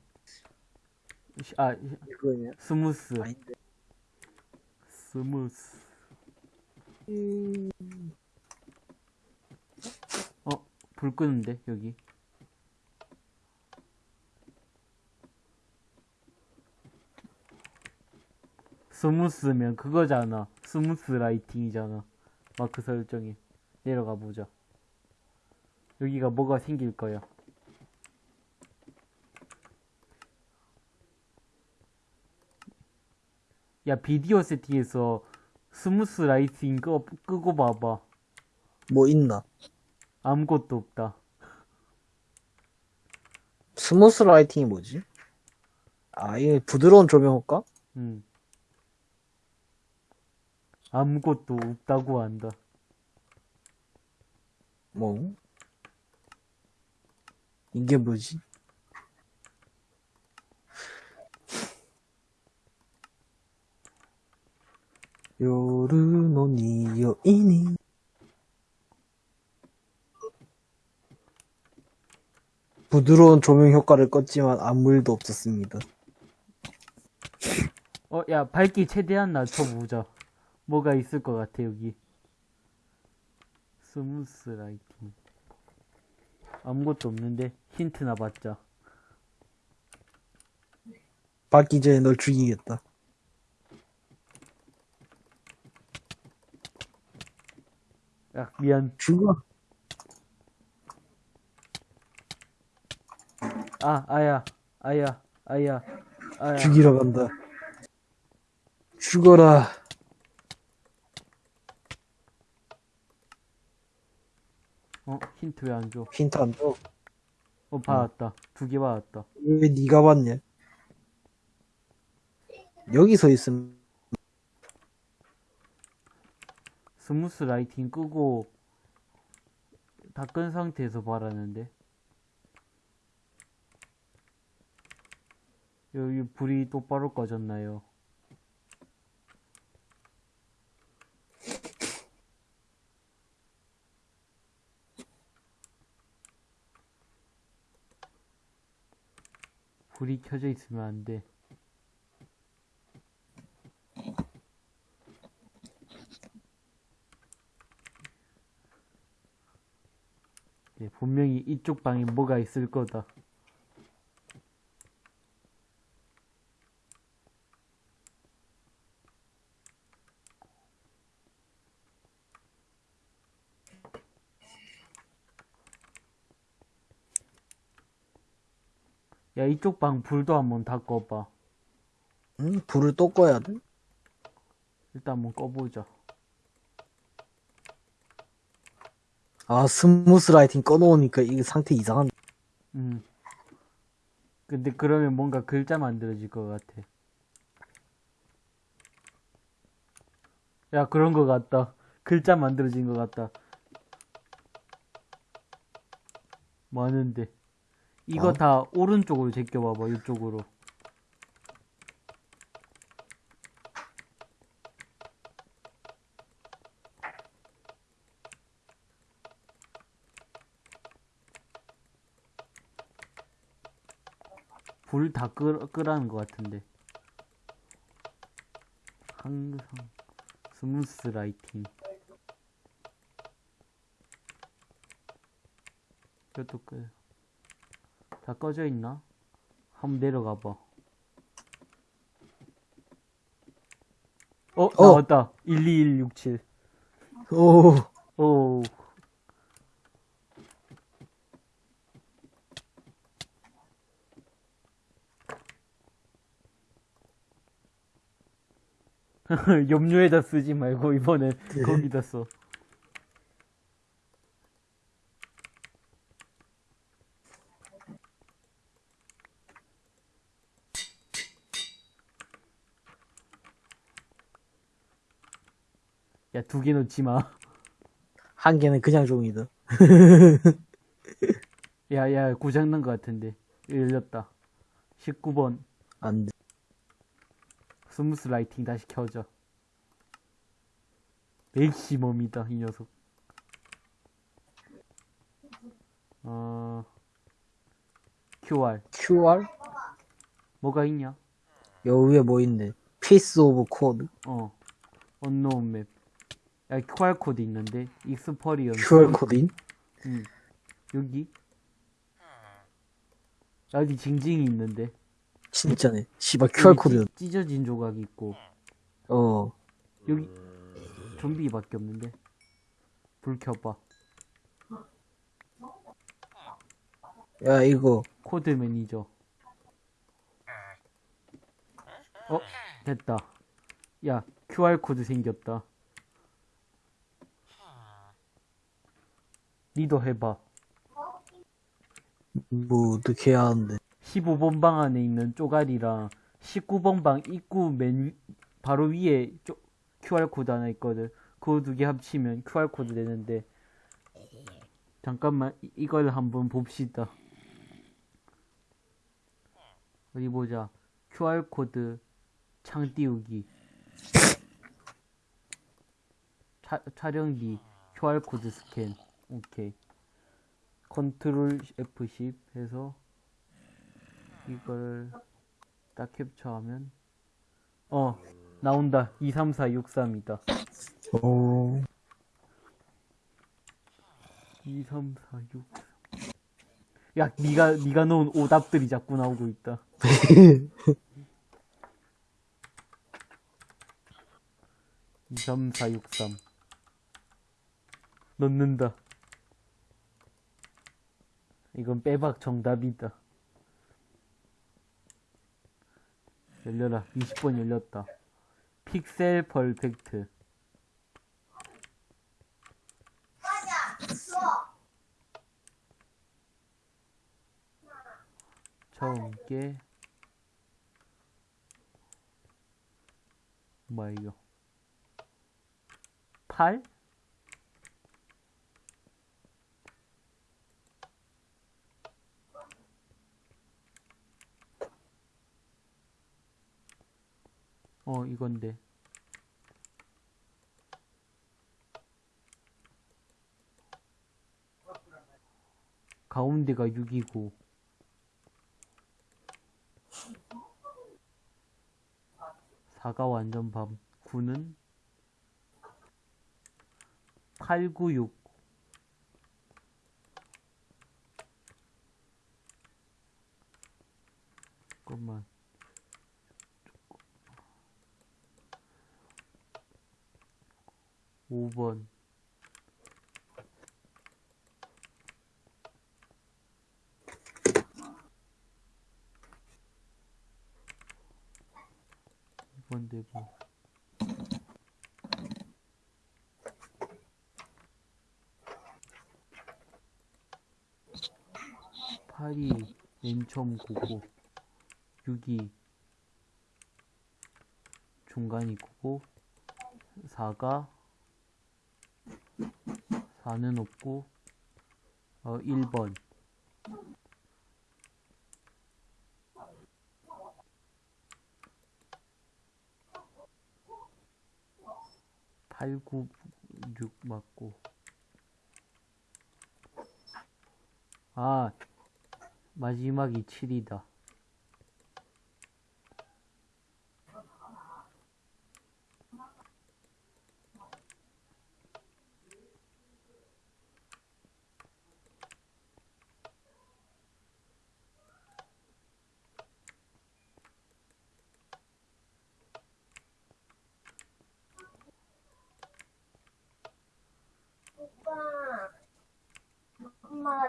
아, 이거냐? smooth. 아닌데. smooth. 어, 불 끄는데, 여기. smooth면 그거잖아. smooth lighting이잖아. 마크 설정에. 내려가 보자. 여기가 뭐가 생길 거야. 야, 비디오 세팅에서 smooth lighting 끄, 끄고 봐봐. 뭐 있나? 아무것도 없다. smooth lighting이 뭐지? 아, 이게 부드러운 조명 효과? 응. 아무것도 없다고 한다. 뭐? 이게 뭐지? 요르노 니요이니 부드러운 조명 효과를 껐지만 아무 일도 없었습니다. 어, 야, 밝기 최대한 낮춰보자. 뭐가 있을 것 같아, 여기. smooth lighting. 아무것도 없는데, 힌트나 받자. 받기 전에 널 죽이겠다. 야, 미안. 죽어. 아, 아야, 아야, 아야, 아야. 죽이러 간다. 죽어라. 어, 힌트 왜 안 줘? 힌트 안 줘. 어, 받았다. 두개 받았다. 왜 네가 봤냐? 여기서 있으면 smooth lighting 끄고, 다 끈 상태에서 바라는데. 여기 불이 똑바로 꺼졌나요? 불이 켜져 있으면 안 돼. 네, 분명히 이쪽 방에 뭐가 있을 거다. 야, 이쪽 방 불도 한번 다 꺼봐. 응? 불을 또 꺼야 돼? 일단 한번 꺼보자. 아 smooth lighting 꺼놓으니까 이게 상태 이상한 음. 근데 그러면 뭔가 글자 만들어질 것 같아. 야, 그런 것 같다. 글자 만들어진 것 같다. 많은데. 이거 어? 다 오른쪽으로 제껴봐봐, 이쪽으로. 불다 끄, 끄라는 것 같은데. 항상 스무스 라이팅. 이것도 끄. 다 꺼져 있나? 한번 내려가 봐. 어, 나왔다. 12167. 오 오. 염료에다 쓰지 말고 이번엔 거기다 써. 야, 두 개 넣지 마. 한 개는 그냥 종이다. 야, 야, 고장난 것 같은데. 열렸다. 19번. 안 돼. smooth lighting 다시 켜져. 맥시멈이다, 이 녀석. 어, QR. QR? 뭐가 있냐? 여 위에 뭐 있네. piece of code. 어, unknown map. 야, QR 코드 있는데, experience. QR 코드인? 응. 여기? 여기 징징이 있는데. 진짜네. 씨발 QR 여기 코드. 찢- 찢어진 조각이 있고. 어. 여기 좀비밖에 없는데 불 켜봐 야 이거 코드 매니저 어 됐다 야 QR 코드 생겼다 니도 해봐 뭐 어떻게 해야 하는데. 15번 방 안에 있는 쪼가리랑 19번 방 입구 맨 위- 바로 위에 쪼, QR 코드 하나 있거든. 그거 두 개 합치면 QR 코드 되는데 잠깐만 이- 이걸 한번 봅시다. 어디 보자. QR 코드 창 띄우기. 차, 촬영기 QR 코드 스캔. 오케이. 컨트롤 F10 해서 이걸 딱 캡처하면 어 나온다. 23463이다. 오. 23463야 니가 니가 넣은 오답들이 자꾸 나오고 있다. (23463) 넣는다. 이건 빼박 정답이다 열려라. 20번 열렸다. 픽셀 퍼펙트. 처음 게 뭐야 이거? 8? 어 이건데. 가운데가 6이고. 4가 완전 밤. 9는 8, 9, 6 잠깐만 5번. 이번 대고. 팔이 맨 처음 고고 6이 중간이 고고 4가 4는 없고 어 1번 팔, 구, 육 맞고. 아, 마지막이 7이다.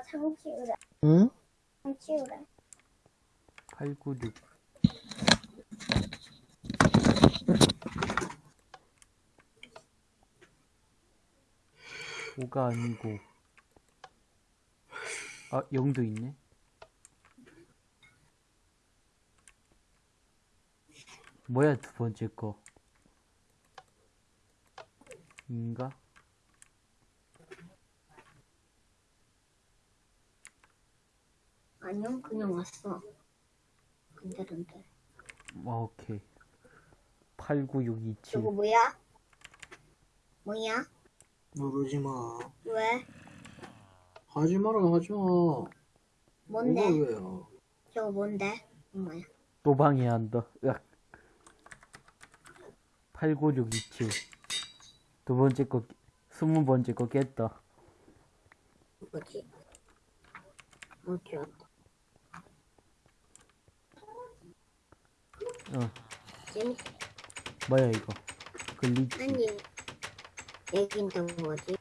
상 키우래. 응? 상 키우래. 896. 5가 아니고 아 0도 있네 뭐야 두 번째 거 인가? 그냥 왔어. 근데른데. 아 오케이 89627 저거 뭐야? 뭐야? 누르지 마. 왜? 하지 마라, 하지 마. 뭔데? 왜요? 저거 뭔데? 엄마야. 또 방해한다 으악 89627 두 번째 거 스무 번째 거 깼다 뭐지? 뭐지? 어 재밌, 뭐야 이거 glitch 아니, 얘긴 또 뭐지?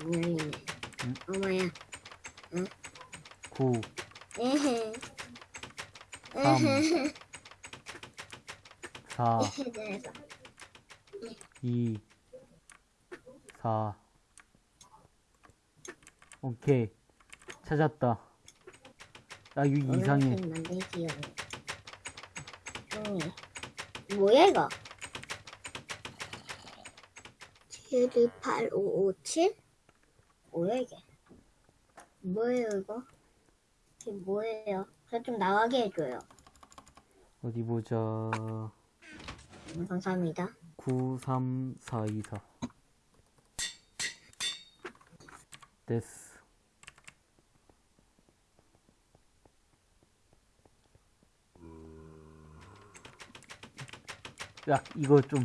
안 열리네. 응? 엄마야. 9 에헤. 삼. 에헤. 4 그래서 2 4 오케이 찾았다 나이 이상해 종이. 뭐야 이거? 7285557? 뭐야 이게? 뭐예요 이거? 이게 뭐예요? 저 좀 나가게 해줘요. 어디 보자 음, 감사합니다. 93424 됐어 야 이거 좀.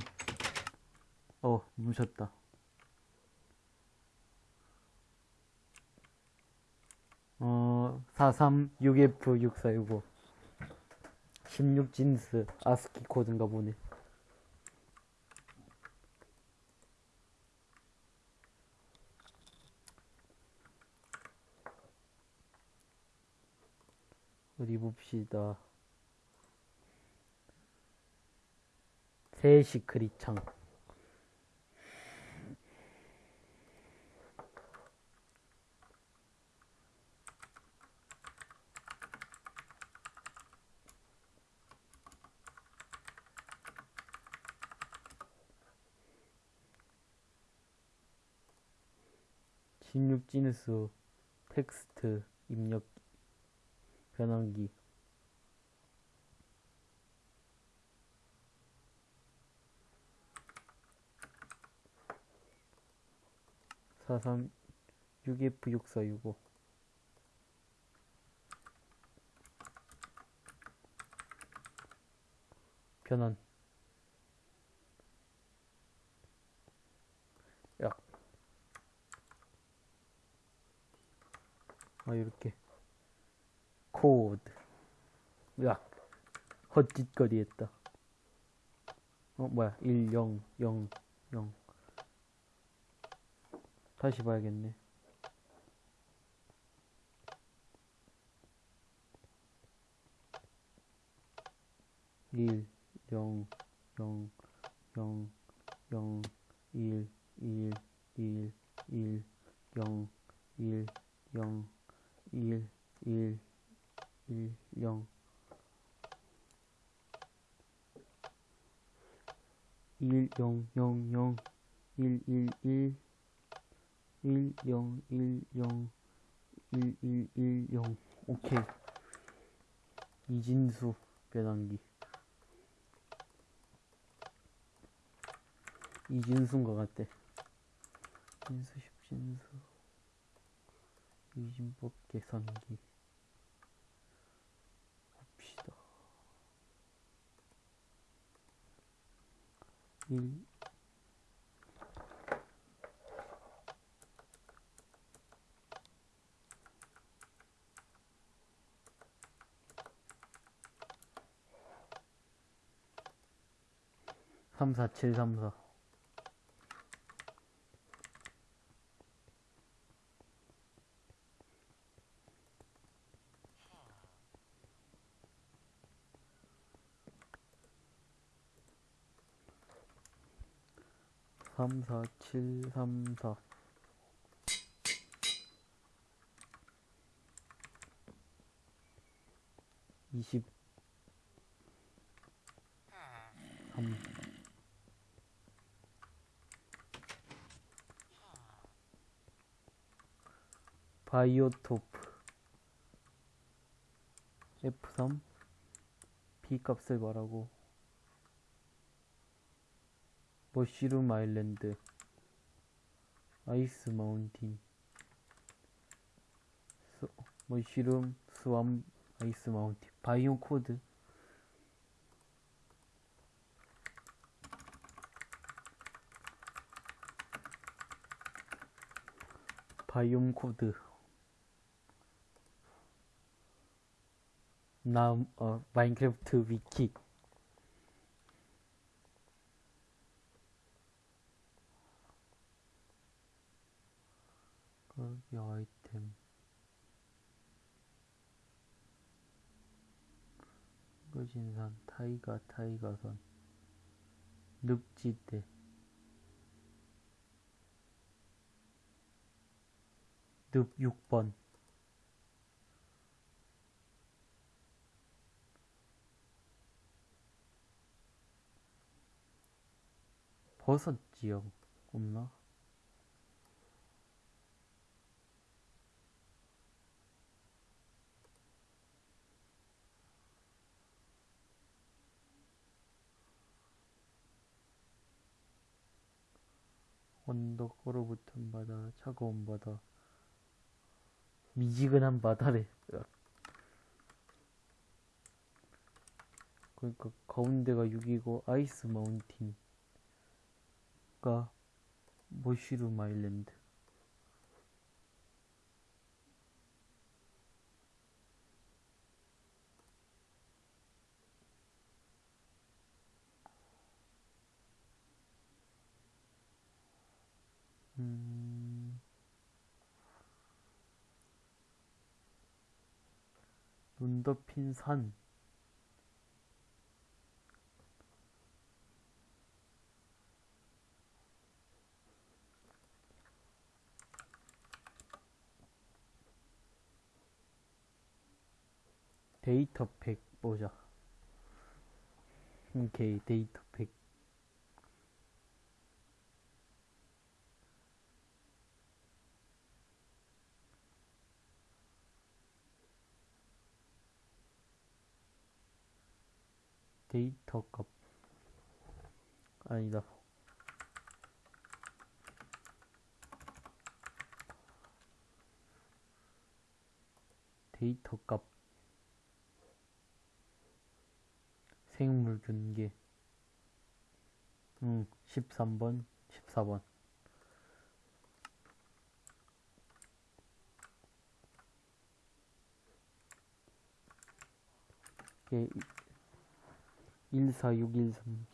어 뭉쳤다. 어 436F6465 16진스 아스키 코드인가 보네. 어디 봅시다. 새 시크릿 창. 진육 진수 텍스트 입력 변환기 사삼 6F 6465 변환. 야. 아 이렇게. 코드. 야 헛짓거리 했다. 어 뭐야. 1 0 0 0 다시 봐야겠네. 일, 영, 영, 영, 영, 일, 일, 일, 일, 영, 일, 영, 일, 일, 일, 영, 일, 영, 영, 영, 일, 일, 일, 일, 영, 일, 영, 일, 일, 일, 영. 오케이. 이진수 변환기. 이진수인 것 같대. 진수, 십진수. 이진법 계산기. 봅시다. 1, 34734 34734 20 3 바이오토프. F3? B 값을 말하고. 머쉬룸 아일랜드. 아이스 마운틴. 스, 머쉬룸 스왑 아이스 마운틴. 바이옴 코드. 바이옴 코드 나 어, 마인크래프트 위키 거기 아이템. 거진산 타이가 타이가선. 늪지대. 늪 6번 버섯 지역 없나? 언덕 얼어붙은 바다, 차가운 바다, 미지근한 바다래. 그러니까 가운데가 6이고 아이스 마운틴 가 머쉬룸 아일랜드. 음, 눈 덮인 산. 데이터 팩 보자. 오케이, 데이터 팩. 데이터 값. 아니다. 데이터 값. 생물 균계. 응, 13번, 14번. 이게 14613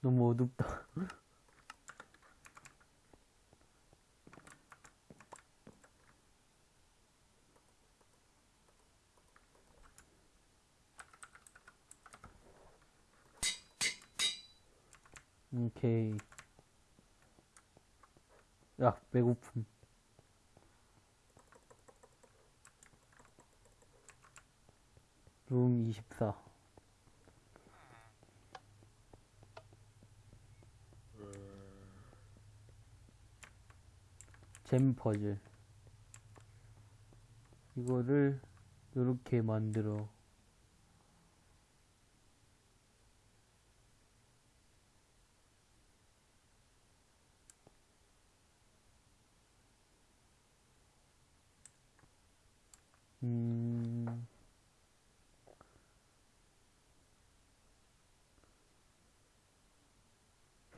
너무 어둡다 오케이 야 배고픔 룸 24. 잼 퍼즐. 이거를 이렇게 만들어.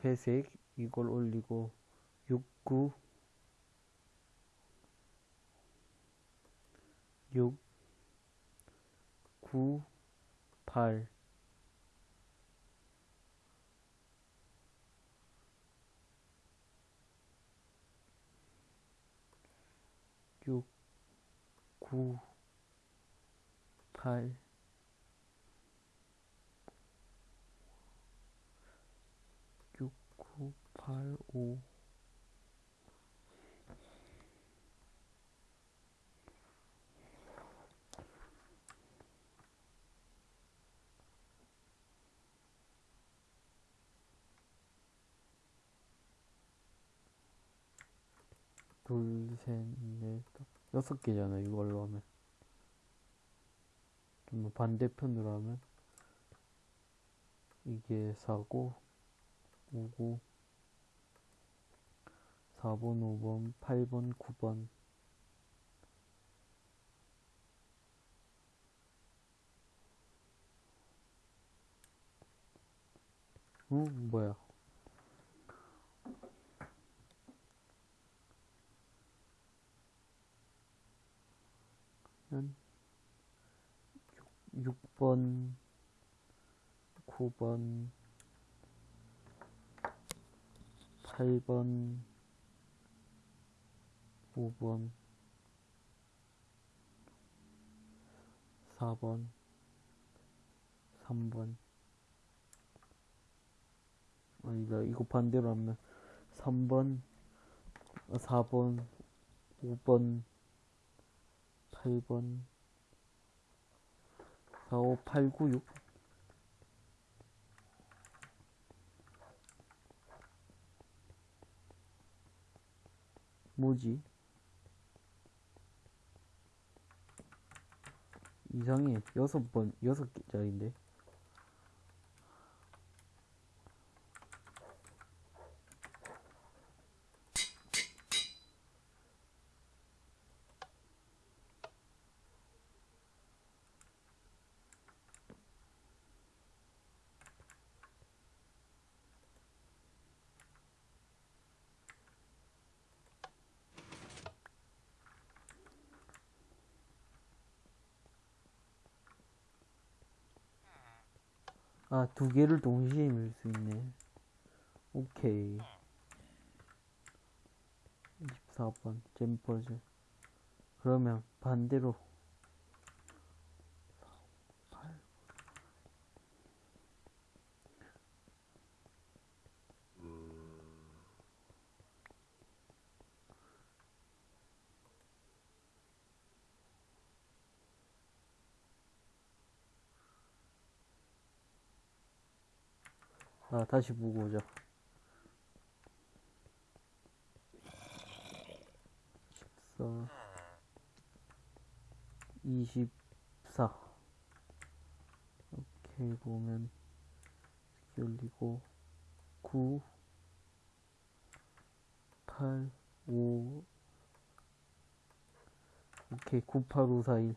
회색 이걸 올리고 69 6 9 8 6 9 8 8, 5 둘, 셋, 넷, 여섯 개잖아, 이걸로 하면. 좀 뭐 반대편으로 하면. 이게 4고, 5고, 4번, 5번, 8번, 9번. 응? 뭐야? 한 6, 6번, 9번, 8번, 5번, 4번, 3번. 아니다, 이거 반대로 하면 3번, 4번, 5번, 8번, 4, 5, 8, 9, 6. 뭐지? 이상해. 여섯 번, 여섯 개짜리인데. 아, 두 개를 동시에 밀 수 있네. 오케이. 24번, 잼퍼즈. 그러면 반대로. 아, 다시 보고 오자. 14, 24. 이렇게 보면, 올리고, 9, 8, 5, 오케이, 9, 8,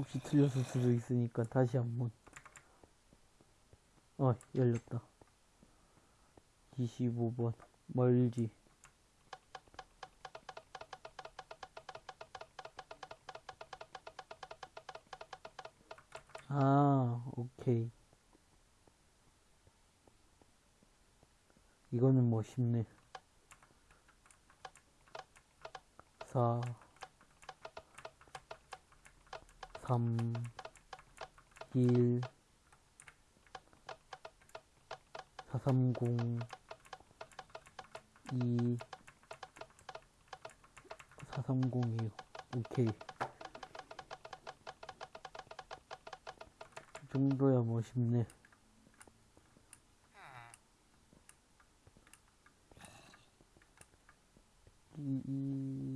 혹시 틀렸을 수도 있으니까 다시 한번. 어, 열렸다. 25번. 멀지. 아, 오케이. 이거는 뭐 쉽네. 4, 3, 1, 430, 2, 4302. 오케이. 이 정도야 뭐 쉽네. 이, 이,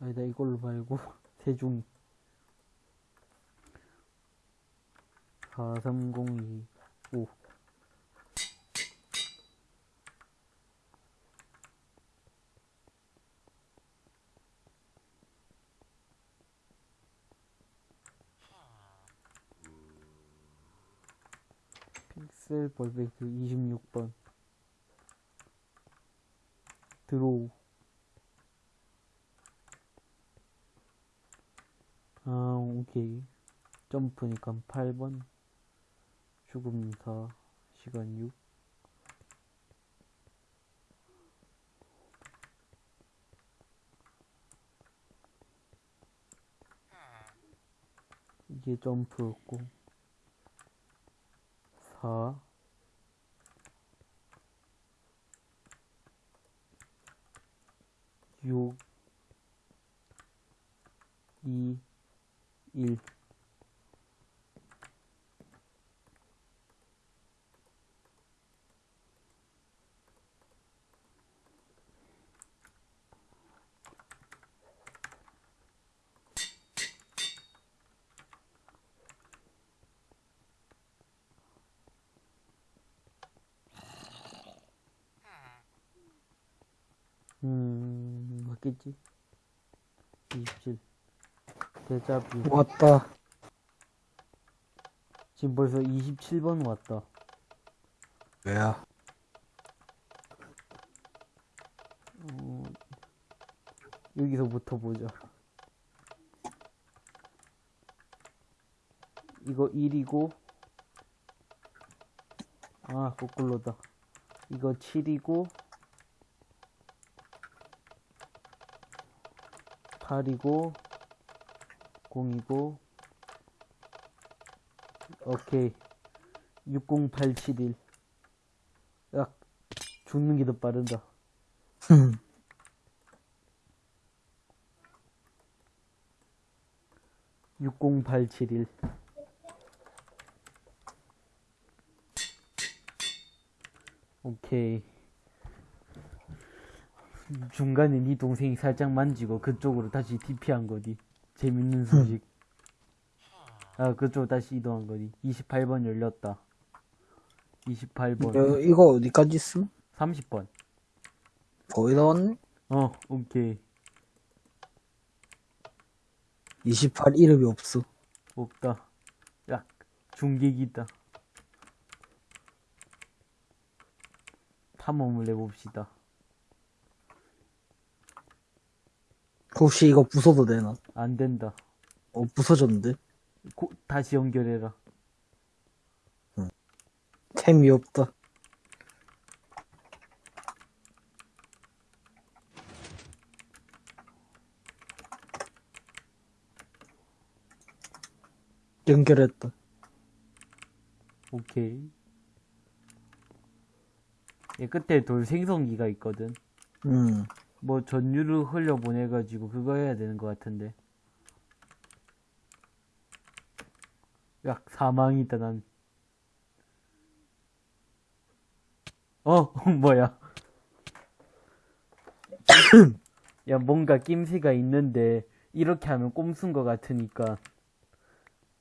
아니다 이걸로 말고 세종이 4302 5 픽셀 벌베이트 26번. 드로우 아, 오케이. 점프니까 8번. 죽음 4, 시간 6. 이게 점프였고 4 6 2 1 음, 맞겠지? 27. 대자뷰. 왔다. 지금 벌써 27번 왔다. 왜야? 어, 여기서부터 보자. 이거 1이고, 아, 거꾸로다. 이거 7이고, 8이고, 0이고, 오케이. 60871. 야, 죽는 게 더 빠른다. 흠. 육0 8 7 1 오케이 중간에 네 동생이 살짝 만지고 그쪽으로 다시 DP한 거디 재밌는 소식. 아 그쪽 다시 이동한 거디 28번 열렸다. 28번. 야, 이거 어디까지 있음? 30번. 거의 다 왔네? 어 오케이. 28 이름이 없어. 없다. 야 중계기 있다. 탐험을 해봅시다. 혹시 이거 부숴도 되나? 안 된다. 어, 부서졌는데? 고, 다시 연결해라. 템이 없다. 연결했다. 오케이. 얘 끝에 돌 생성기가 있거든. 음. 뭐 전류를 흘려 보내가지고 그거 해야 되는 것 같은데. 야, 사망이다, 난. 어, 뭐야. 야, 뭔가 낌새가 있는데, 이렇게 하면 꼼수인 것 같으니까,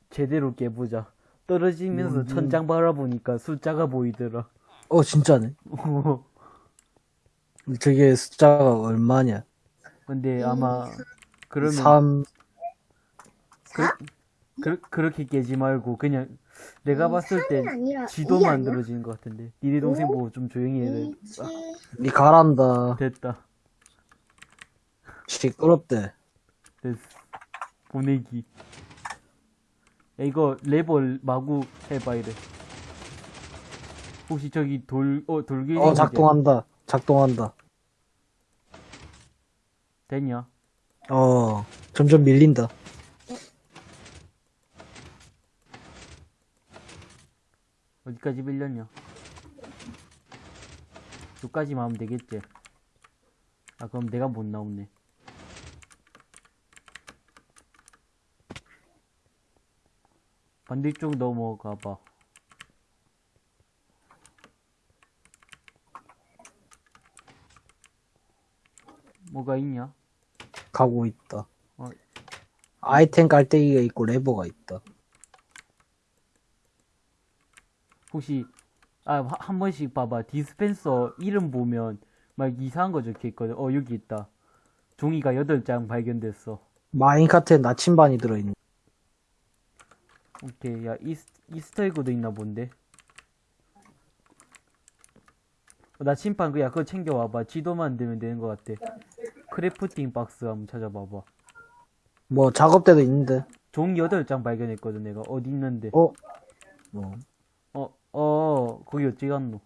제대로 깨보자. 떨어지면서 뭔지. 천장 바라보니까 숫자가 보이더라. 어, 진짜네. 저게 숫자가 얼마냐? 근데 아마, 그러면, 3, 그, 그렇게 깨지 말고, 그냥, 내가 봤을 때, 아니라 지도 이? 만들어지는 것 같은데. 니네 동생 오? 보고 좀 조용히 해야 니 가란다. 됐다. 시끄럽대. 됐어. 보내기. 야, 이거 레벨 마구 해봐, 이래. 혹시 저기 돌, 어, 돌길이. 어, 작동한다. 작동한다. 됐냐? 어, 점점 밀린다. 어디까지 밀렸냐? 여기까지만 하면 되겠지. 아, 그럼 내가 못 나오네. 반대쪽 넘어가 봐. 뭐가 있냐? 가고 있다. 어. 아이템 깔때기가 있고 레버가 있다. 혹시 아 한 번씩 봐봐. 디스펜서 이름 보면 막 이상한 거 적혀 있거든. 어 여기 있다. 종이가 8장 발견됐어. minecart에 나침반이 들어있네. 오케이. 야 이스, Easter egg도 있나 본데. 어, 나침판 그야 그거 챙겨와봐. 지도 만들면 되는 것 같아. crafting box 한번 찾아봐봐. 뭐 작업대도 있는데. 종이 8장 발견했거든 내가. 어디 있는데? 어? 뭐. 어, 어, 거기 어찌 갔노?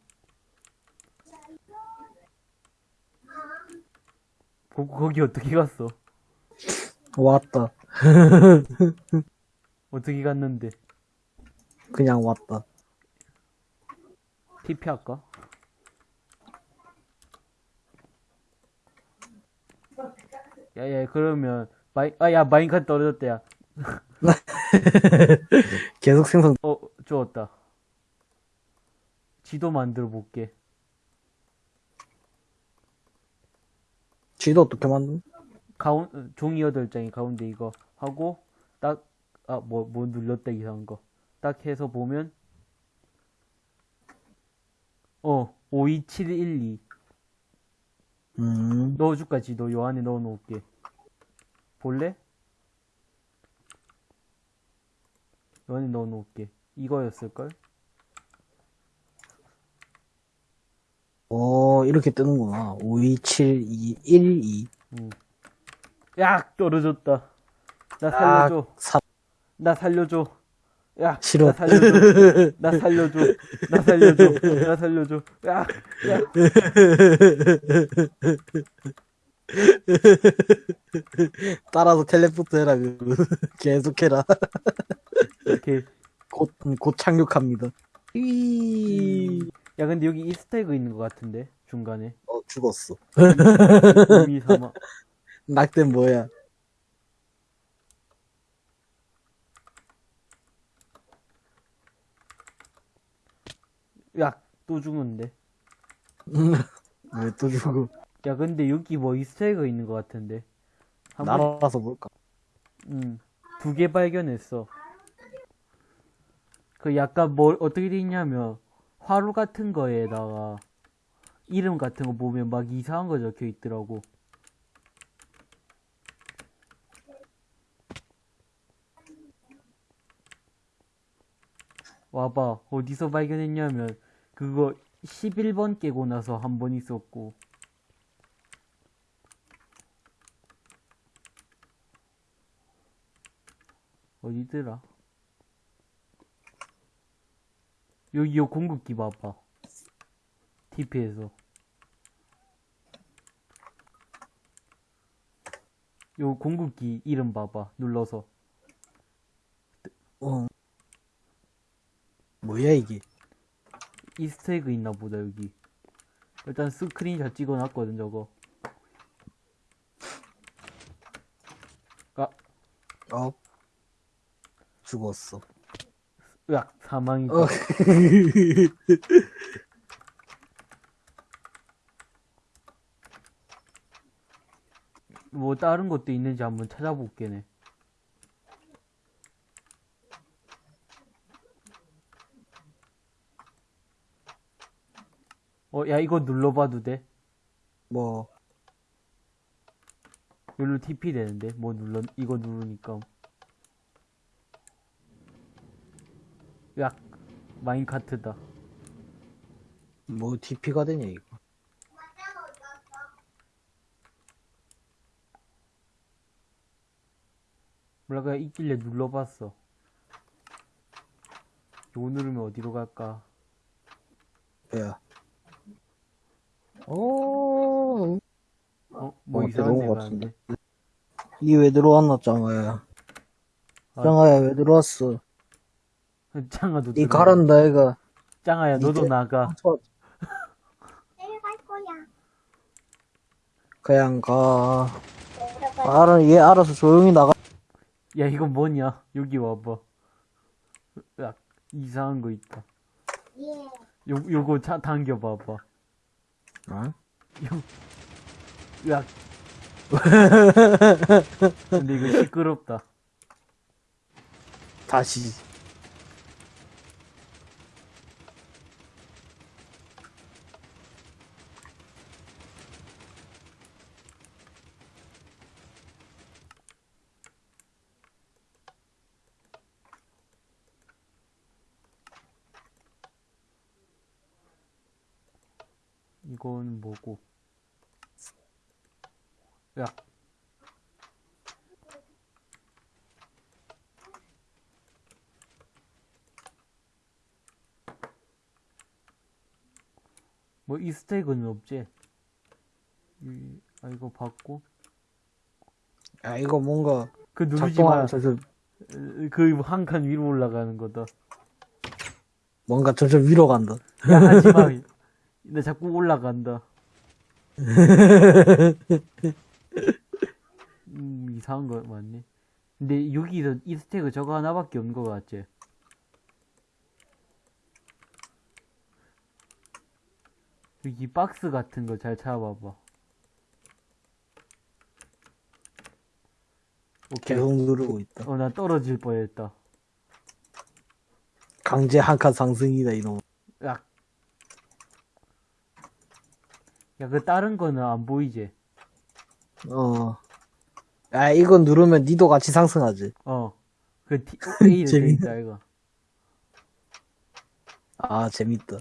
거, 거기 어떻게 갔어? 왔다. 어떻게 갔는데? 그냥 왔다. TP 할까? 야야 그러면 마이 아야 마인카트 떨어졌다 야. 계속 생성. 어 좋았다. 지도 만들어 볼게. 쥐도 어떻게 만든? 가운 종이 여덟 장이 가운데 이거 하고 딱아뭐뭐 눌렀다 이상한 거 딱 해서 보면 어 52712 음. 넣어줄까 지도 요 안에 넣어 놓을게 볼래? 요 안에 넣어 놓을게 이거였을걸? 어, 이렇게 뜨는구나. 5, 2, 7, 2, 1, 2. 응. 야 떨어졌다 나 살려줘 아, 사, 나 살려줘 야 싫어. 나 살려줘 나 살려줘 나 살려줘 나 살려줘 야 야. 따라서 텔레포트 해라, 그. 계속 해라. 이렇게 곧, 곧 착륙합니다. 이 야 근데 여기 이스터에그 있는 것 같은데 중간에 어, 죽었어. 의미 삼아 낙된 뭐야? 야 또 죽는데 왜또 죽어? 야 근데 여기 뭐 이스터에그 있는 것 같은데 날아서 볼까? 음두 개 발견했어 그 약간 뭘 어떻게 돼 있냐면 화로 같은 거에다가 이름 같은 거 보면 막 이상한 거 적혀 있더라고 와봐 어디서 발견했냐면 그거 11번 깨고 나서 한 번 있었고 어디더라? 여기 요 공급기 봐봐. TP에서. 요 공급기 이름 봐봐. 눌러서. 어. 뭐야, 이게? 이스터에그 있나 보다 여기. 일단 스크린샷 찍어놨거든 저거. 아, 어? 죽었어. 으악 사망이다. 어. 뭐 다른 것도 있는지 한번 찾아볼게네. 어, 야, 이거 눌러봐도 돼? 뭐, 여기로 TP 되는데? 뭐 눌러, 이거 누르니까. 야, 마인카트다. 뭐, DP가 되냐, 이거. 몰라, 그냥 있길래 눌러봤어. 요거 누르면 어디로 갈까? 야. 오, 어? 뭐 어, 이상한 들어온 데것 가는데? 이게 왜 들어왔나, 짱아야. 아. 짱아야, 왜 들어왔어? 짱아도 이 들어가. 가란다, 애가. 짱아야, 너도 나가. 저, 내려갈 거야. 그냥 가. 알아, 얘 알아서 조용히 나가. 야, 이거 뭐냐? 여기 와봐. 야, 이상한 거 있다. 예. 요, 요거 차 당겨봐봐. 어? 야. 근데 이거 시끄럽다. 다시. 이건 뭐고? 야. 뭐 이스테이크는 없지? 이, 아 이거 받고 야, 이거 뭔가 그 누르지 작동하면 마. 슬슬 거의 한칸 위로 올라가는 거다. 뭔가 점점 위로 간다. 야, 하지 마. 나 자꾸 올라간다. 음, 이상한 거 맞네. 근데 여기서 이 스택은 저거 하나밖에 없는 거 같지? 여기 박스 같은 거 잘 찾아봐봐. 오케이. 계속 누르고 있다. 어, 나 떨어질 뻔했다. 강제 한 칸 상승이다, 이놈. 야. 야, 그 다른 거는 안 보이지? 어. 아, 이거 누르면 니도 같이 상승하지. 어. 그 A를 돼 재밌네. 있다, 이거. 아, 재밌다.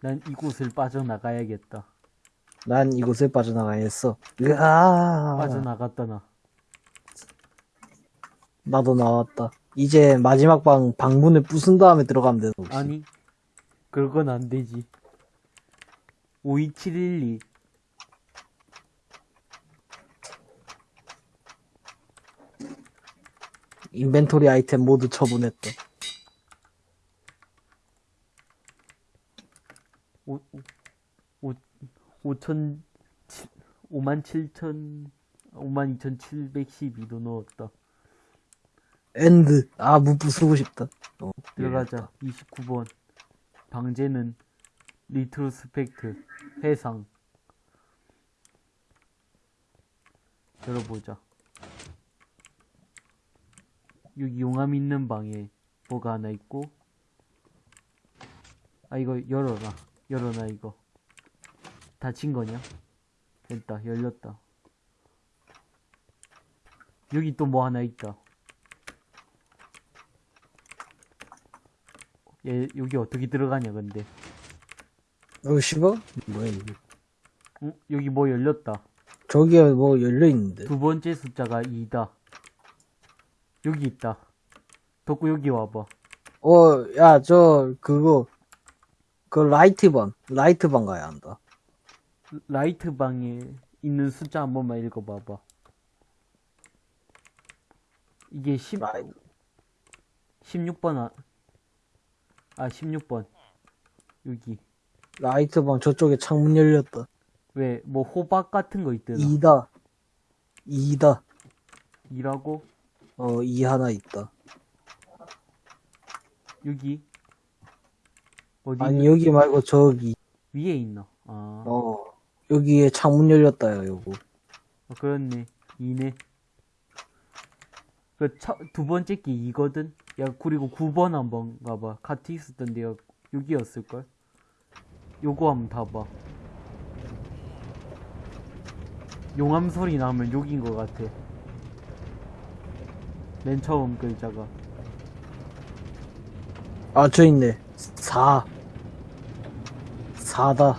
난 이곳을 빠져나가야겠다. 난 이곳에 빠져나가야겠어. 으아. 빠져나갔다, 나. 나도 나왔다. 이제 마지막 방, 방문을 부순 다음에 들어가면 되는 거지. 아니, 그건 안 되지. 52712. 인벤토리 아이템 모두 처분했다. 5, 5, 5천, 5만 7천, 5만 2,712도 넣었다. 엔드. 아, 문 부수고 싶다. 어, 들어가자. 29번. 방제는 리트로스펙트. 해상. 열어보자. 여기 용암 있는 방에 뭐가 하나 있고. 아, 이거 열어라. 열어놔, 이거. 닫힌 거냐? 됐다. 열렸다. 여기 또 뭐 하나 있다. 얘 여기 어떻게 들어가냐 근데 어, 씨발? 뭐야, 이게. 어? 여기 뭐 열렸다 저기에 뭐 열려있는데. 두 번째 숫자가 2다 여기 있다 덕구 여기 와봐 어, 야, 저, 그거, 그 light 방, light 방 가야 한다. light 방에 있는 숫자 한 번만 읽어봐봐 이게 10, light- 16번 아, 아 16번 여기 light 방 저쪽에 창문 열렸다. 왜 뭐 호박 같은 거 있더라 2다. 2다. 2라고 어, 2 하나 있다. 여기 어디 아니, 여기 말고 저기. 위에 있나 아 어, 여기에 창문 열렸다요, 요거. 어, 그렇네. 2네. 그, 첫, 두 번째 게 2거든? 야, 그리고 9번 한번 가봐. 같이 있었던데, 요 여기였을걸? 요거 한번 봐봐. 용암 소리 나면 여긴 것 같아. 맨 처음 글자가. 아, 저 있네. 4. 4다.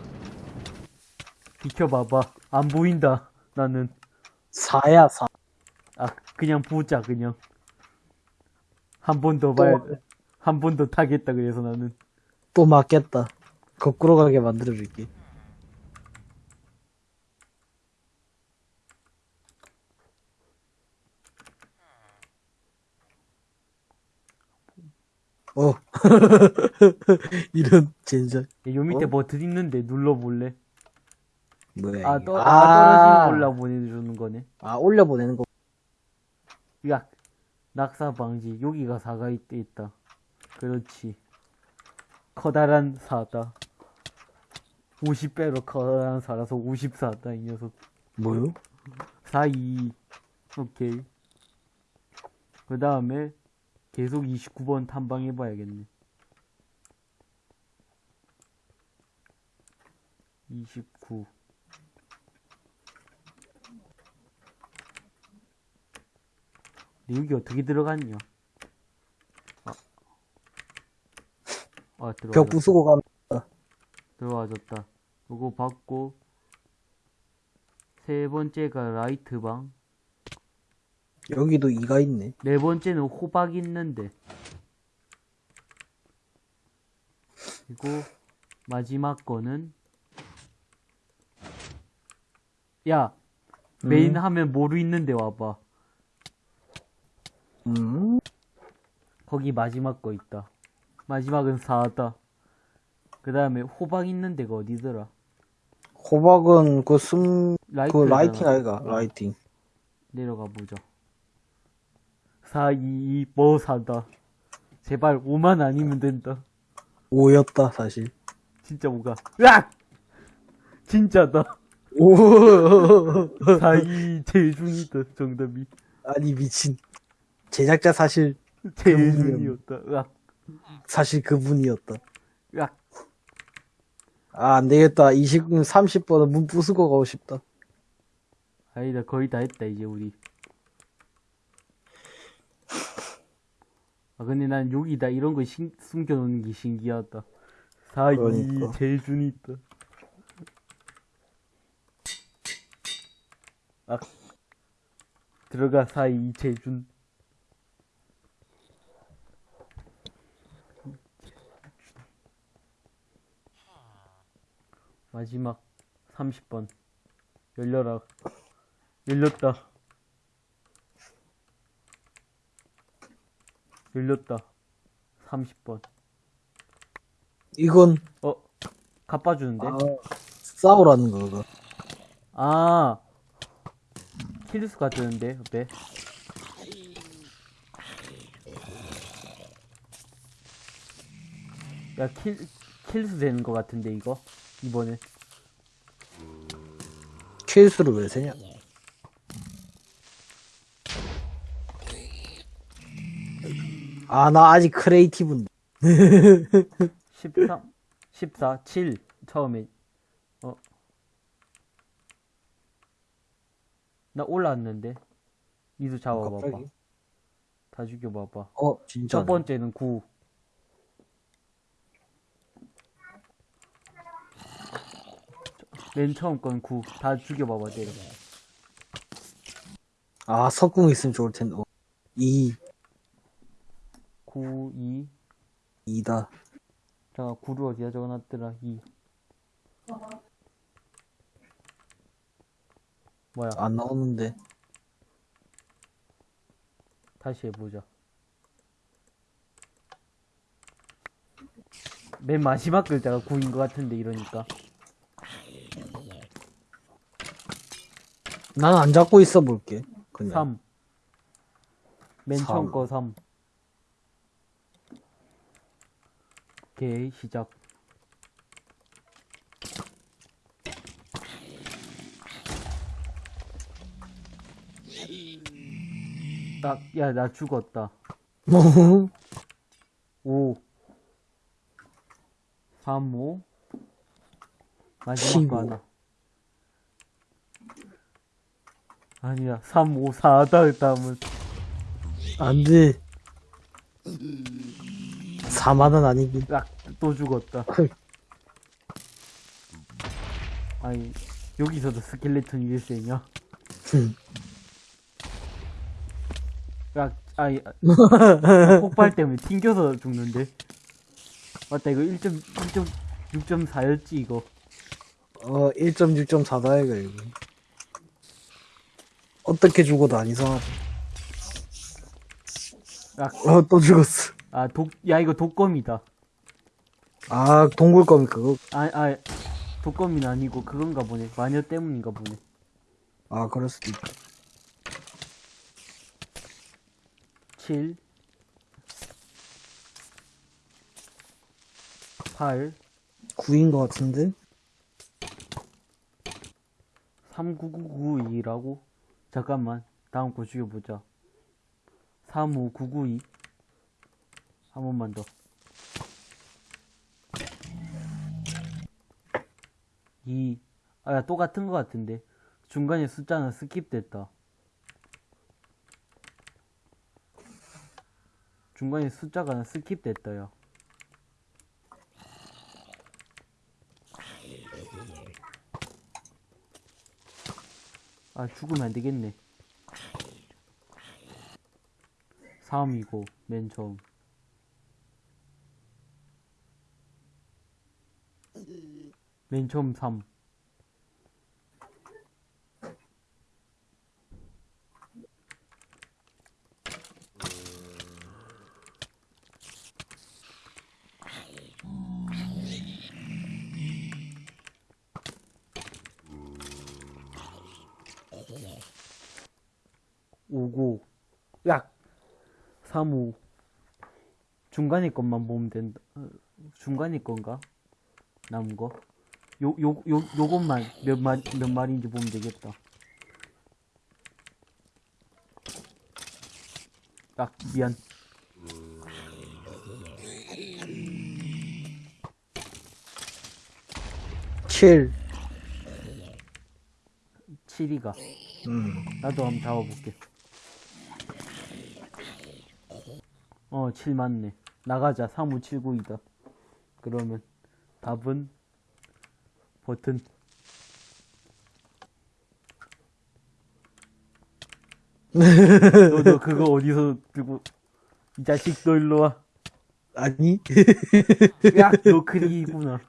비켜봐봐. 안 보인다. 나는. 4야, 4. 아, 그냥 보자, 그냥. 한 번 더 봐야, 한번 더 타겠다, 그래서 나는. 또 맞겠다. 거꾸로 가게 만들어줄게. 어. 이런 젠장. 야, 요 밑에 어? 뭐 드있는데 눌러볼래? 뭐야, 아. 떠, 아, 아, 떨어지는 걸로 보내주는 거네. 아, 올려 보내는 거. 야, 낙사 방지. 여기가 사가 있, 있다. 그렇지. 커다란 사다. 50배로 커다란 사라서 54다, 이 녀석. 뭐요? 4, 2. 오케이. 그 다음에 계속 29번 탐방해 봐야겠네. 29. 근데 여기 어떻게 들어갔냐? 아, 아벽 들어가졌다. 부수고 가면, 들어와졌다. 요거 받고 세 번째가 라이트 방. 여기도 2가 있네. 네 번째는 호박 있는데. 그리고 마지막 거는 야 메인 하면 모루 있는데 와봐. 음? 거기 마지막 거 있다. 마지막은 4다. 그 다음에 호박 있는 데가 어디더라? 호박은 그 숨, 라이트. 그 라이팅 아이가, 라이팅. 내려가 보자. 4, 2, 2, 뭐 사다. 제발 5만 아니면 된다. 5였다, 사실. 진짜 뭐가. 으악! 진짜다. 오, 4, 2, 제일 중이다. 정답이. 아니, 미친. 제작자 사실. 으악. 사실 그분이었다. 으악. 아, 안 되겠다. 20, 30번은 문 부수고 가고 싶다. 아니다. 거의 다 했다, 이제 우리. 아, 근데 난 여기다 이런 거 신, 숨겨놓는 게 신기하다. 4, 2, 그러니까. 제일 중이 있다. 아. 들어가, 4, 2, 제일 마지막 30번. 열려라. 열렸다. 열렸다. 30번. 이건, 어, 갚아주는데? 아, 싸우라는 거, 그거. 아, 킬수가 뜨는데, 옆에. 야, 킬, 킬수 되는 것 같은데, 이거? 이번 에. 킬수를 왜 세냐? 아, 나 아직 크리에이티브인데. 13, 14, 7, 처음에. 어. 나 올라왔는데. 이도 잡아봐봐. 다 죽여봐봐. 어, 진짜. 첫 번째는 9. 맨 처음 건 9. 다 죽여봐봐, 때려. 아, 석궁 있으면 좋을 텐데. 어. 2, 9, 2. 2다. 잠깐, 9를 어디다 적어놨더라, 2. 뭐야, 안 나오는데. 다시 해보자. 맨 마지막 글자가 9인 것 같은데, 이러니까. 난 안 잡고 있어 볼게. 그냥. 3. 맨 처음 삼. 거 3. 오케이, 시작. 딱, 야, 나 죽었다. 뭐? 5. 3, 5. 마지막. 거 하나. 아니야, 3, 5, 4다, 다음은. 안 돼. 4만원 아니긴. 딱, 또 죽었다. 아니, 여기서도 스켈레톤 일세냐? 흠. 야, 아니, 아, 폭발 때문에 튕겨서 죽는데? 맞다, 이거 1.6.4였지, 이거. 어, 1.6.4다, 이거, 이거. 어떻게 죽어도 안 이상하다. 야, 어, 또 죽었어. 아, 독, 야, 이거 독검이다. 아, 동굴거미 그거. 아, 아, 독검이는 아니고 그건가 보네. 마녀 때문인가 보네. 아, 그럴 수도 있다. 7 8 9인 것 같은데? 39992라고? 잠깐만. 다음 거 죽여보자. 35992. 한 번만 더. 2. 아, 야, 똑같은 거 같은데. 중간에 숫자는 스킵됐다. 중간에 숫자가 스킵됐다, 야. 아, 죽으면 안 되겠네. 3이고, 맨 처음. 맨 처음 3. 중간에 것만 보면 된다 어, 중간에 건가? 남은 거? 요, 요, 요, 요것만 몇 마, 몇 마리인지 보면 되겠다 아 미안 칠. 7위가 음. 나도 한번 잡아볼게. 어, 7 맞네. 나가자. 3579이다. 그러면 답은 버튼. 너, 너 그거 어디서 들고 이 자식 너 일로 와. 아니? 야, 너 크리구나.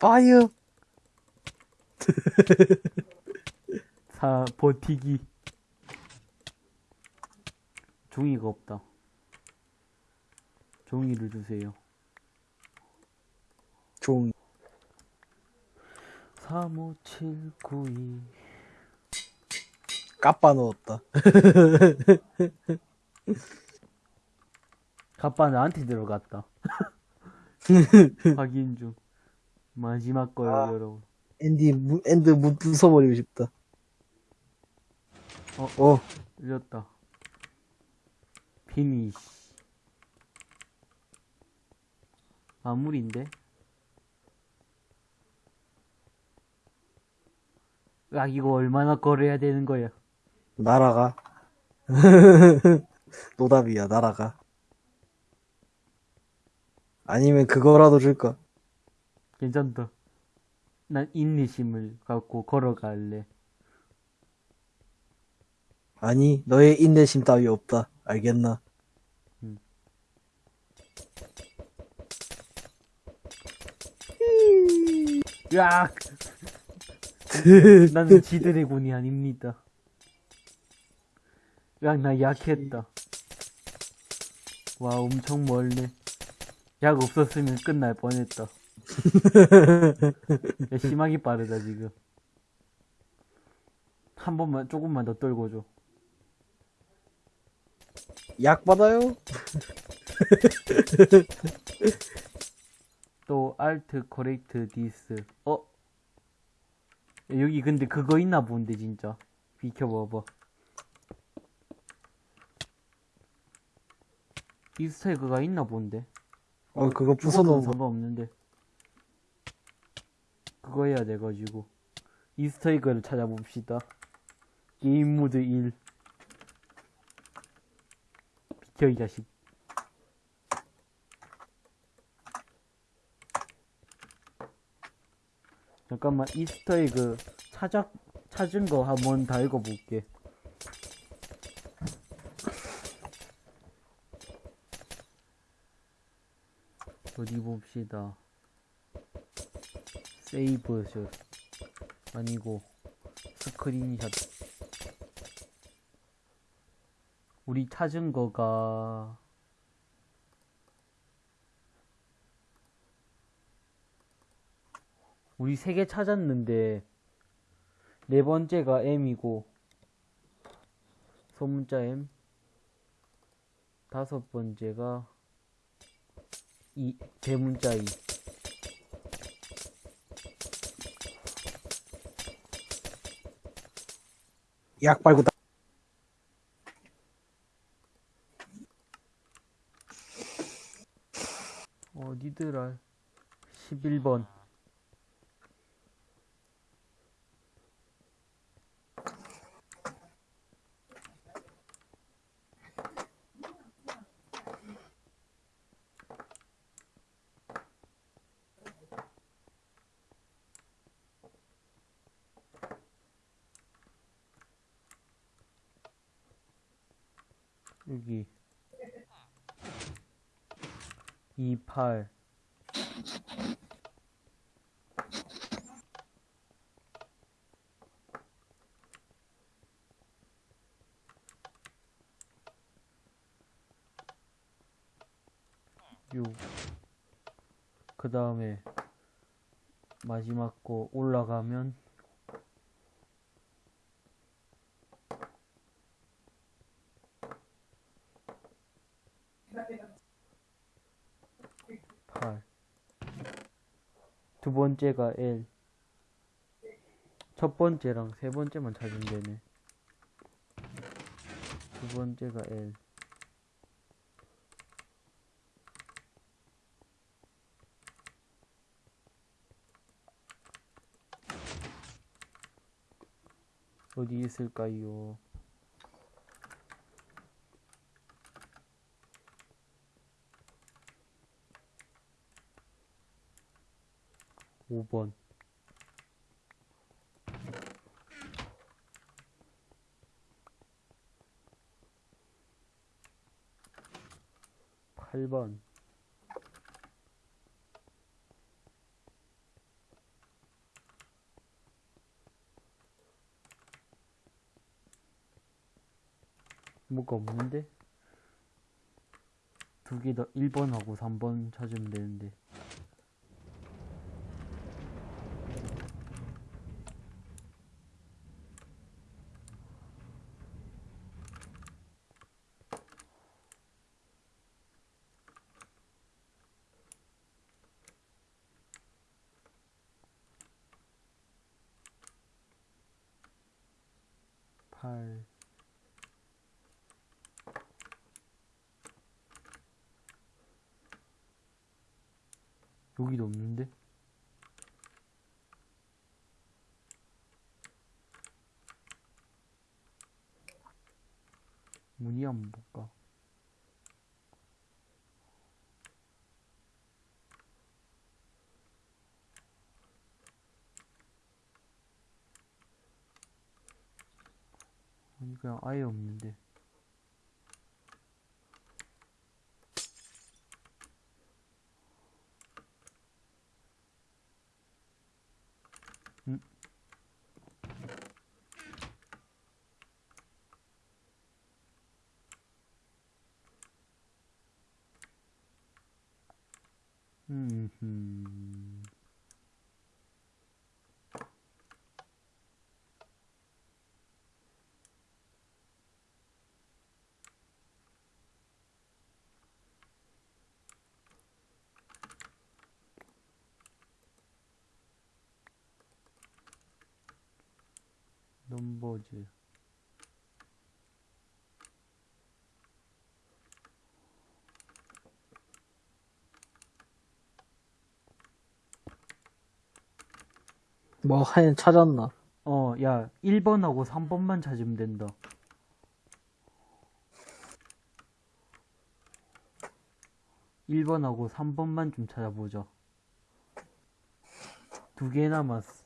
파이어. 사 버티기. 종이가 없다. 종이를 주세요. 종. 35792 까빠 넣었다. 가빠 나한테 들어갔다. 확인 중. 마지막 거요, 아. 여러분. 엔디, 무, 엔드 무, 부숴버리고 싶다. 어. 어. 흘렸다. 피니시. 마무리인데? 야, 이거 얼마나 걸어야 되는 거야? 날아가. 노답이야, 날아가. 아니면 그거라도 줄까? 괜찮다. 난 인내심을 갖고 걸어갈래. 아니, 너의 인내심 따위 없다. 알겠나? 야! 나는 지드래곤이 아닙니다. 야, 나 약했다. 와, 엄청 멀네. 약 없었으면 끝날 뻔했다. 야, 심하게 빠르다, 지금. 한 번만, 조금만 더 떨고 줘. 약 받아요? 또, 알트, 코렉트, 디스. 어? 야, 여기 근데 그거 있나 본데, 진짜. 비켜봐봐. 이스터에그가 있나 본데. 어, 그거 죽어도 부숴놓은 거. 상관없는데. 그거 해야 돼가지고. 이스터에그를 찾아봅시다. game mode 1. 비켜, 이 자식. 잠깐만, 이스터에그 찾아, 찾은 거 한번 다 읽어볼게. 어디 봅시다. 세이브샷 아니고 스크린샷. 우리 찾은 거가. 우리 세 개 찾았는데 네 번째가 M이고 소문자 M 다섯 번째가 이 대문자 이 약 빨고 다. 어디더라 11번 여기 28 6그 다음에 마지막 거 올라가면 두 번째가 L. 첫 번째랑 세 번째만 찾으면 되네. 두 번째가 L. 어디 있을까요? 오번 팔번 뭐가 없는데? 두 개 더 1번하고 3번 찾으면 되는데 팔 여기도 없는데? 문이 안 볼까? 아니 그냥 아예 없는데 음? 음, 넘버즈 뭐 하얀 찾았나? 어, 야, 1번하고 3번만 찾으면 된다. 일번하고 3번만 좀 찾아보자. 두 개 남았어.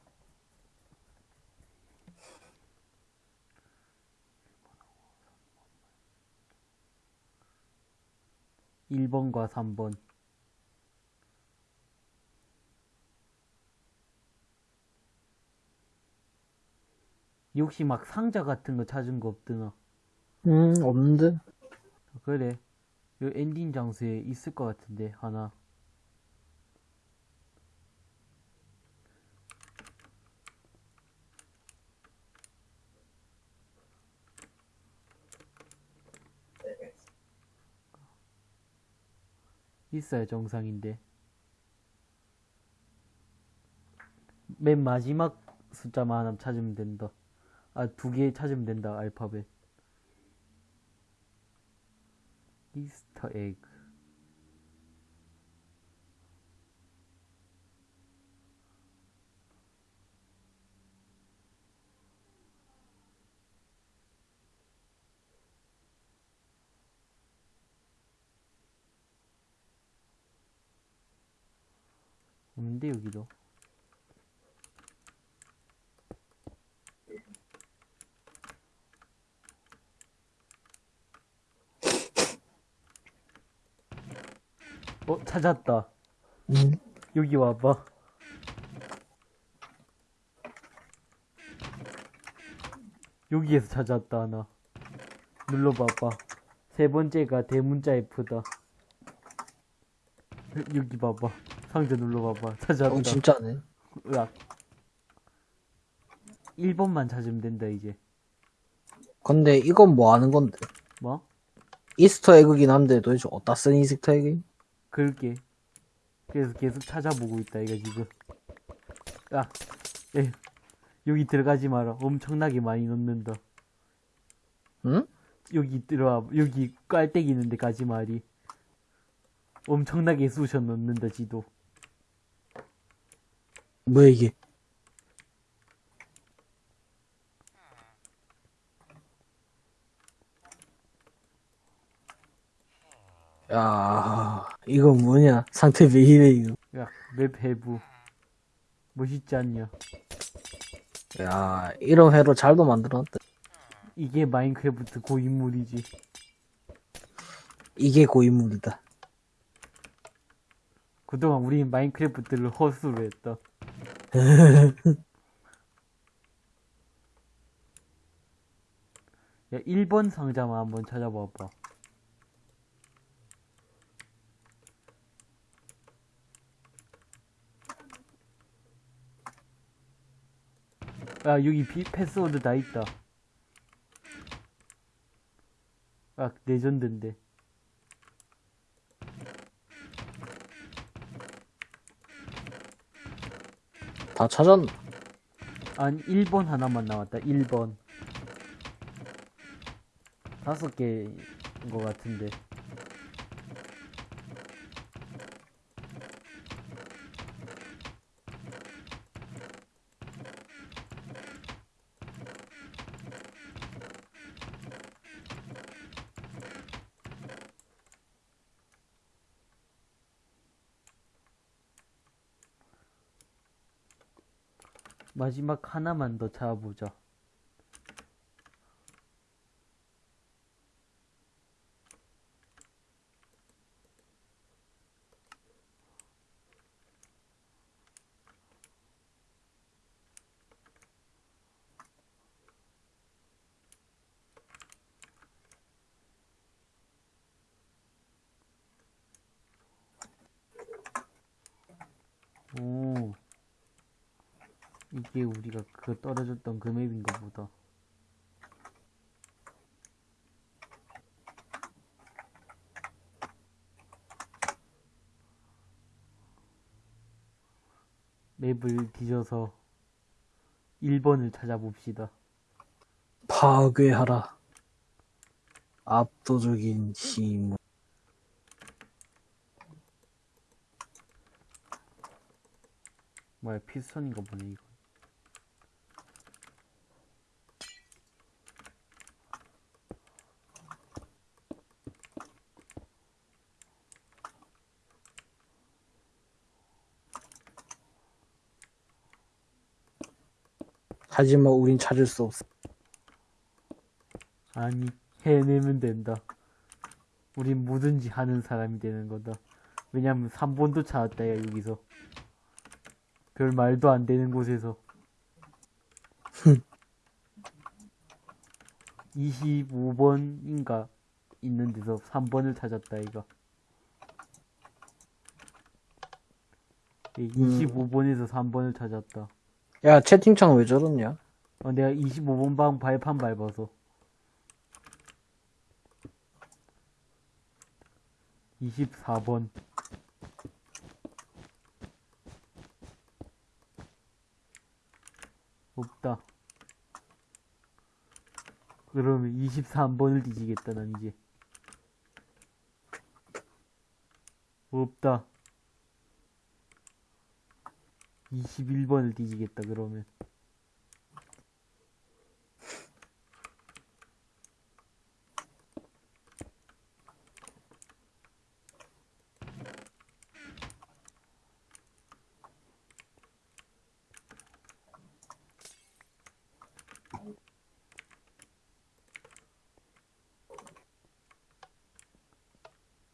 일번과 3번. 혹시 막 상자 같은 거 찾은 거 없드나? 음, 없는데? 그래. 요 엔딩 장소에 있을 것 같은데, 하나. 있어야 정상인데. 맨 마지막 숫자만 하나 찾으면 된다. 아, 두 개 찾으면 된다, 알파벳. 이스터 에그. 없는데, 여기도. 어, 찾았다. 음. 여기 와봐. 여기에서 찾았다, 하나. 눌러봐봐. 세 번째가 대문자 F다. 여기 봐봐. 상자 눌러봐봐. 찾았다. 어, 진짜네. 으악. 1번만 찾으면 된다, 이제. 근데 이건 뭐 하는 건데? 뭐? 이스터 에그긴 한데 도대체 어디다 쓴 이스터 에그? 그럴게. 그래서 계속 찾아보고 있다, 이거 지금. 아, 에, 여기 들어가지 마라. 엄청나게 많이 넣는다. 응? 여기 들어와, 여기 깔때기 있는 데 가지 마리. 엄청나게 쑤셔 넣는다, 지도. 뭐야 이게? 야, 이거 뭐냐? 상태 왜 이래 이거? 야, 맵 해부. 멋있지 않냐? 야, 이런 회로 잘도 만들어놨다. 이게 마인크래프트 고인물이지. 이게 고인물이다. 그동안 우리 마인크래프트를 허수로 했다. 야, 1번 상자만 한번 찾아봐봐. 야, 여기 비, 패스워드 다 있다. 아, 레전드인데. 다 찾았나? 아니 1번 하나만 나왔다 1번 다섯 개인 것 같은데 마지막 하나만 더 찾아보자 오 이게 우리가 그 떨어졌던 그 맵인가 보다. 맵을 뒤져서 1번을 찾아봅시다. 파괴하라. 압도적인 힘. 뭐야, 피스톤인가 보네, 이거. 하지만 우린 찾을 수 없어. 아니, 해내면 된다. 우린 뭐든지 하는 사람이 되는 거다. 왜냐면 3번도 찾았다, 야, 여기서. 별 말도 안 되는 곳에서. 25번인가 있는 데서 3번을 찾았다, 이거. 25번에서 3번을 찾았다. 야, 채팅창 왜 저러냐? 어, 내가 25번 방 발판 밟아서. 24번. 없다. 그러면 23번을 뒤지겠다, 난 이제. 없다. 21번을 뒤지겠다, 그러면.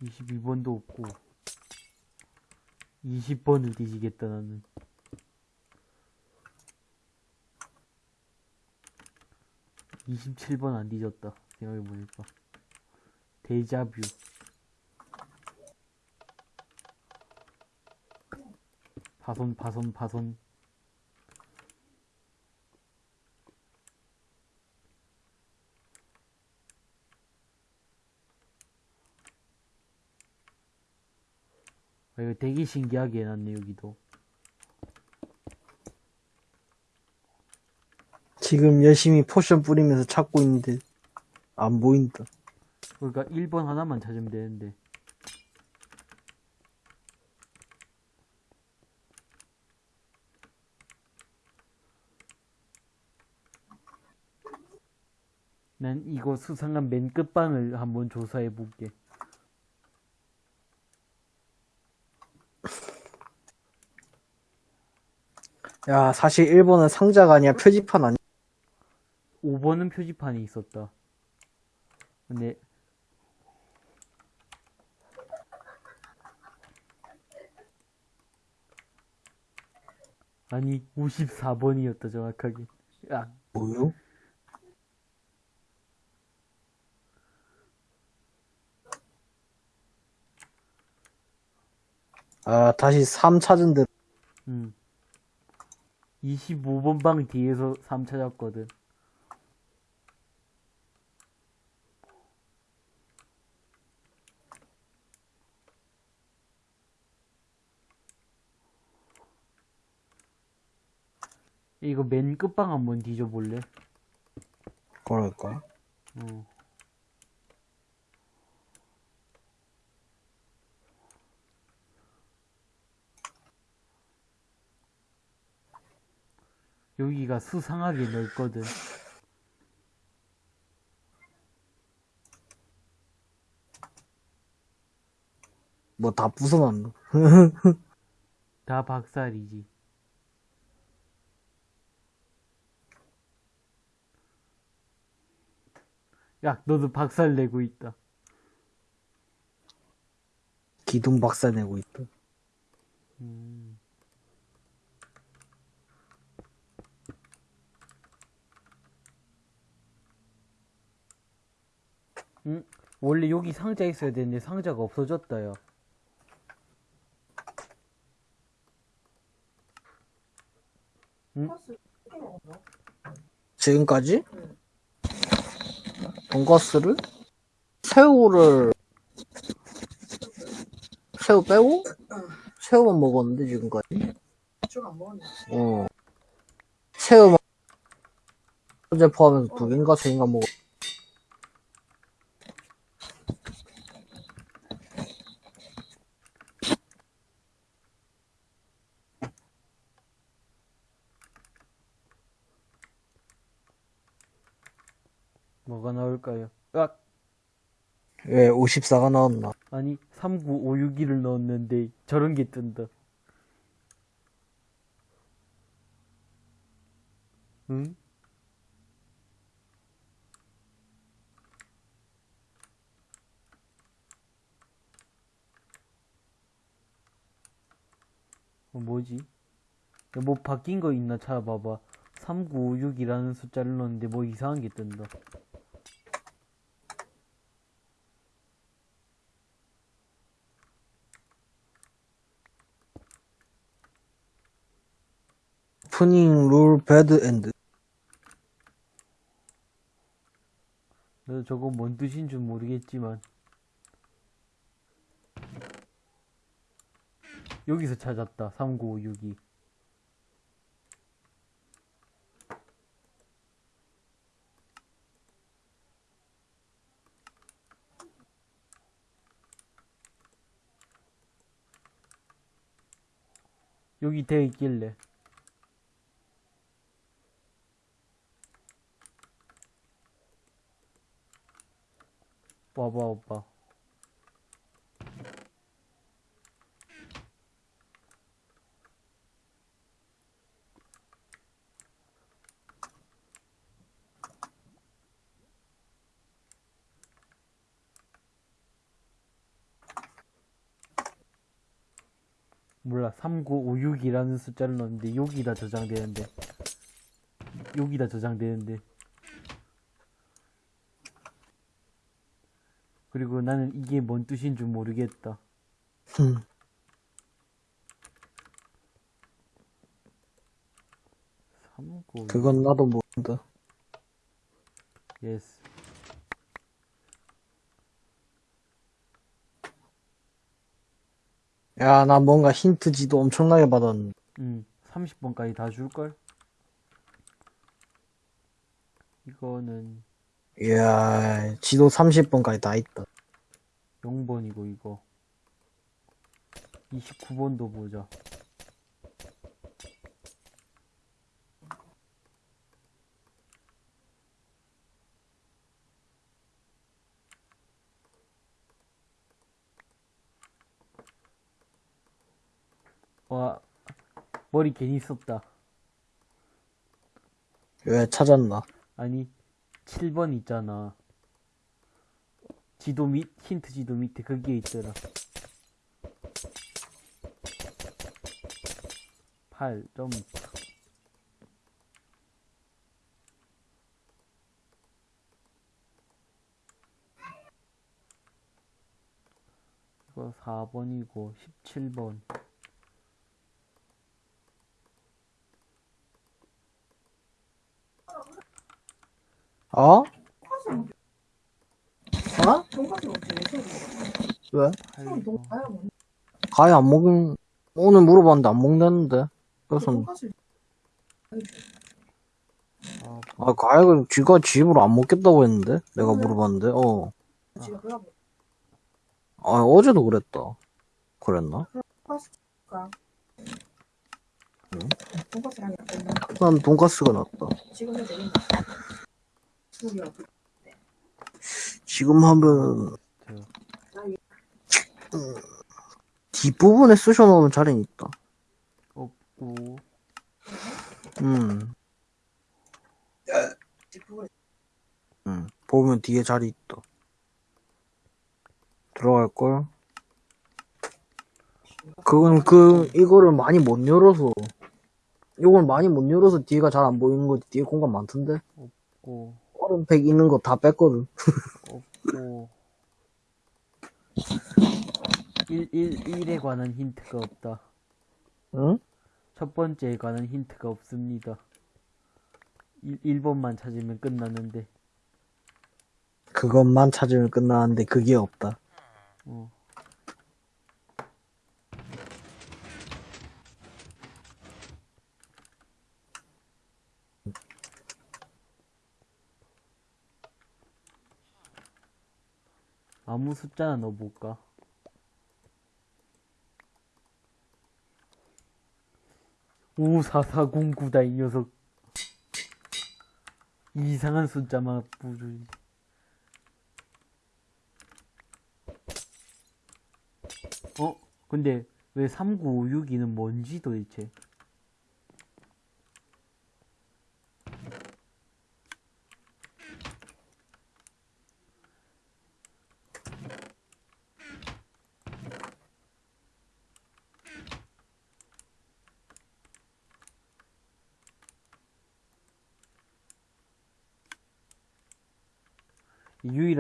이십이 번도 없고 20번을 뒤지겠다 나는 27번 안 뒤졌다. 생각해보니까. 데자뷰 파손 파손 파손. 아, 이거 되게 신기하게 해놨네 여기도. 지금 열심히 포션 뿌리면서 찾고 있는데 안 보인다. 그러니까 1번 하나만 찾으면 되는데. 난 이거 수상한 맨 끝방을 한번 조사해 볼게. 야, 사실 1번은 상자가 아니야 표지판 아니야. 5번은 표지판이 있었다. 근데 아니 54번이었다 정확하게. 야, 뭐요? 아, 다시 3 찾은 데 음. 25번 방 뒤에서 3 찾았거든. 이거 맨 끝방 한번 뒤져볼래? 그럴까? 어. 여기가 수상하게 넓거든. 뭐 다 부숴놨나? 다 박살이지. 야, 너도 박살 내고 있다. 기둥 박살 내고 있다. 음. 응? 원래 여기 상자 있어야 되는데 상자가 없어졌다, 야. 지금까지? 돈가스를? 새우를 새우 빼고? 새우만 먹었는데 지금까지? 쭉안 먹었네. 어 새우만 어제 포함해서 두 개인가 세 개인가 먹었 뭐가 나올까요? 아, 왜 54가 나왔나? 아니, 39561을 넣었는데 저런 게 뜬다. 응? 어, 뭐지? 야, 뭐 바뀐 거 있나 찾아봐봐. 3956이라는 숫자를 넣었는데 뭐 이상한 게 뜬다. 푸닝 룰 배드 엔드 저거 뭔 뜻인 줄 모르겠지만. 여기서 찾았다. 3956이. 여기 돼 있길래 와봐 와봐. 몰라 3956이라는 숫자를 넣었는데 여기다 저장되는데. 여기다 저장되는데 그리고 나는 이게 뭔 뜻인 줄 모르겠다 흠. 삼구 그건 나도 모른다 yes 야, 나 뭔가 힌트 지도 엄청나게 받았는데. 응, 30번까지 다 줄걸? 이거는 이야, 지도 30번까지 다 있다. 0번이고, 이거. 29번도 보자. 와, 머리 괜히 썼다. 왜 찾았나? 아니, 7번 있잖아. 지도 밑, 힌트 지도 밑에 거기에 있더라. 8. 점. 이거 4번이고, 17번. 어? 어? 왜? 8번. 가위 안 먹은, 오늘 물어봤는데 안 먹는다는데. 그래서, 아, 가위가 쥐가 집으로 안 먹겠다고 했는데? 내가 물어봤는데, 어. 아, 어제도 그랬다. 그랬나? 난 돈가스가 낫다. 지금 하면, 저, 뒷부분에 쑤셔놓으면 자리는 있다. 없고, 음, 음. 보면 뒤에 자리 있다. 들어갈걸? 그건 그, 이거를 많이 못 열어서, 이걸 많이 못 열어서 뒤가 잘 안 보이는 거지. 뒤에 공간 많던데? 없고, 얼음팩 있는 거 다 뺐거든. 없고 1, 1, 1에 관한 힌트가 없다. 응? 첫 번째에 관한 힌트가 없습니다. 1, 1번만 찾으면 끝나는데, 그것만 찾으면 끝나는데 그게 없다. 어. 아무 숫자나 넣어볼까? 오사사공구다 이 녀석 이상한 숫자만 부르지 어? 근데 왜 3956이는 뭔지 도대체?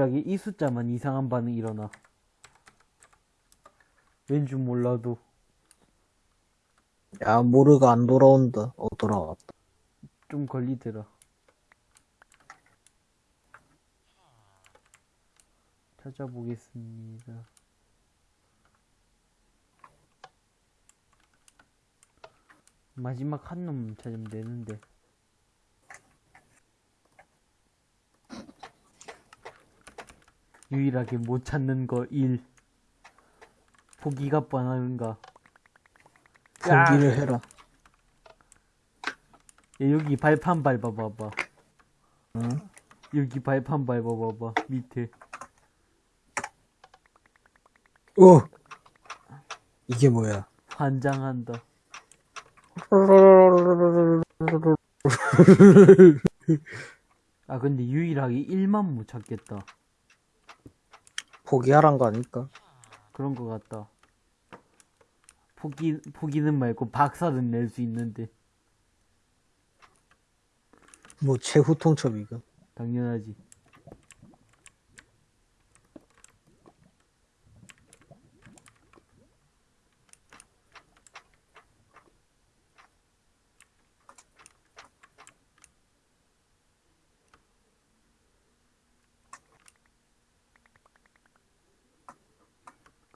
유일하게 이 숫자만 이상한 반응이 일어나. 왠지 몰라도 야, 모르가 안 돌아온다. 어, 돌아왔다. 좀 걸리더라. 찾아보겠습니다. 마지막 한 놈 찾으면 되는데. 유일하게 못 찾는 거 1. 포기가 뻔한가. 야! 포기를 해라. 야, 여기 발판 밟아봐봐. 응? 여기 발판 밟아봐봐. 밑에. 어! 이게 뭐야? 환장한다. 아, 근데 유일하게 1만 못 찾겠다. 포기하란 거 아닐까? 그런 거 같다. 포기, 포기는 말고 박살은 낼수 있는데. 뭐, 최후 통첩이가. 당연하지.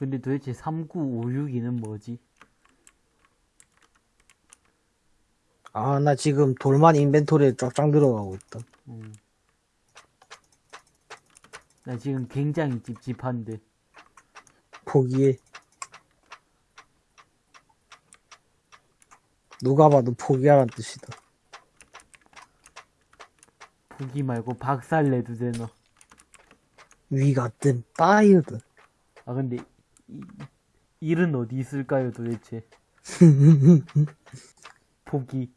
근데 도대체 3956이는 뭐지? 아, 나 지금 돌만 인벤토리에 쫙쫙 들어가고 있다. 음. 나 지금 굉장히 찝찝한데. 포기해. 누가 봐도 포기하란 뜻이다. 포기 말고 박살 내도 되나? 위 같은 따이드. 아 근데 이, 일은 어디 있을까요 도대체? 포기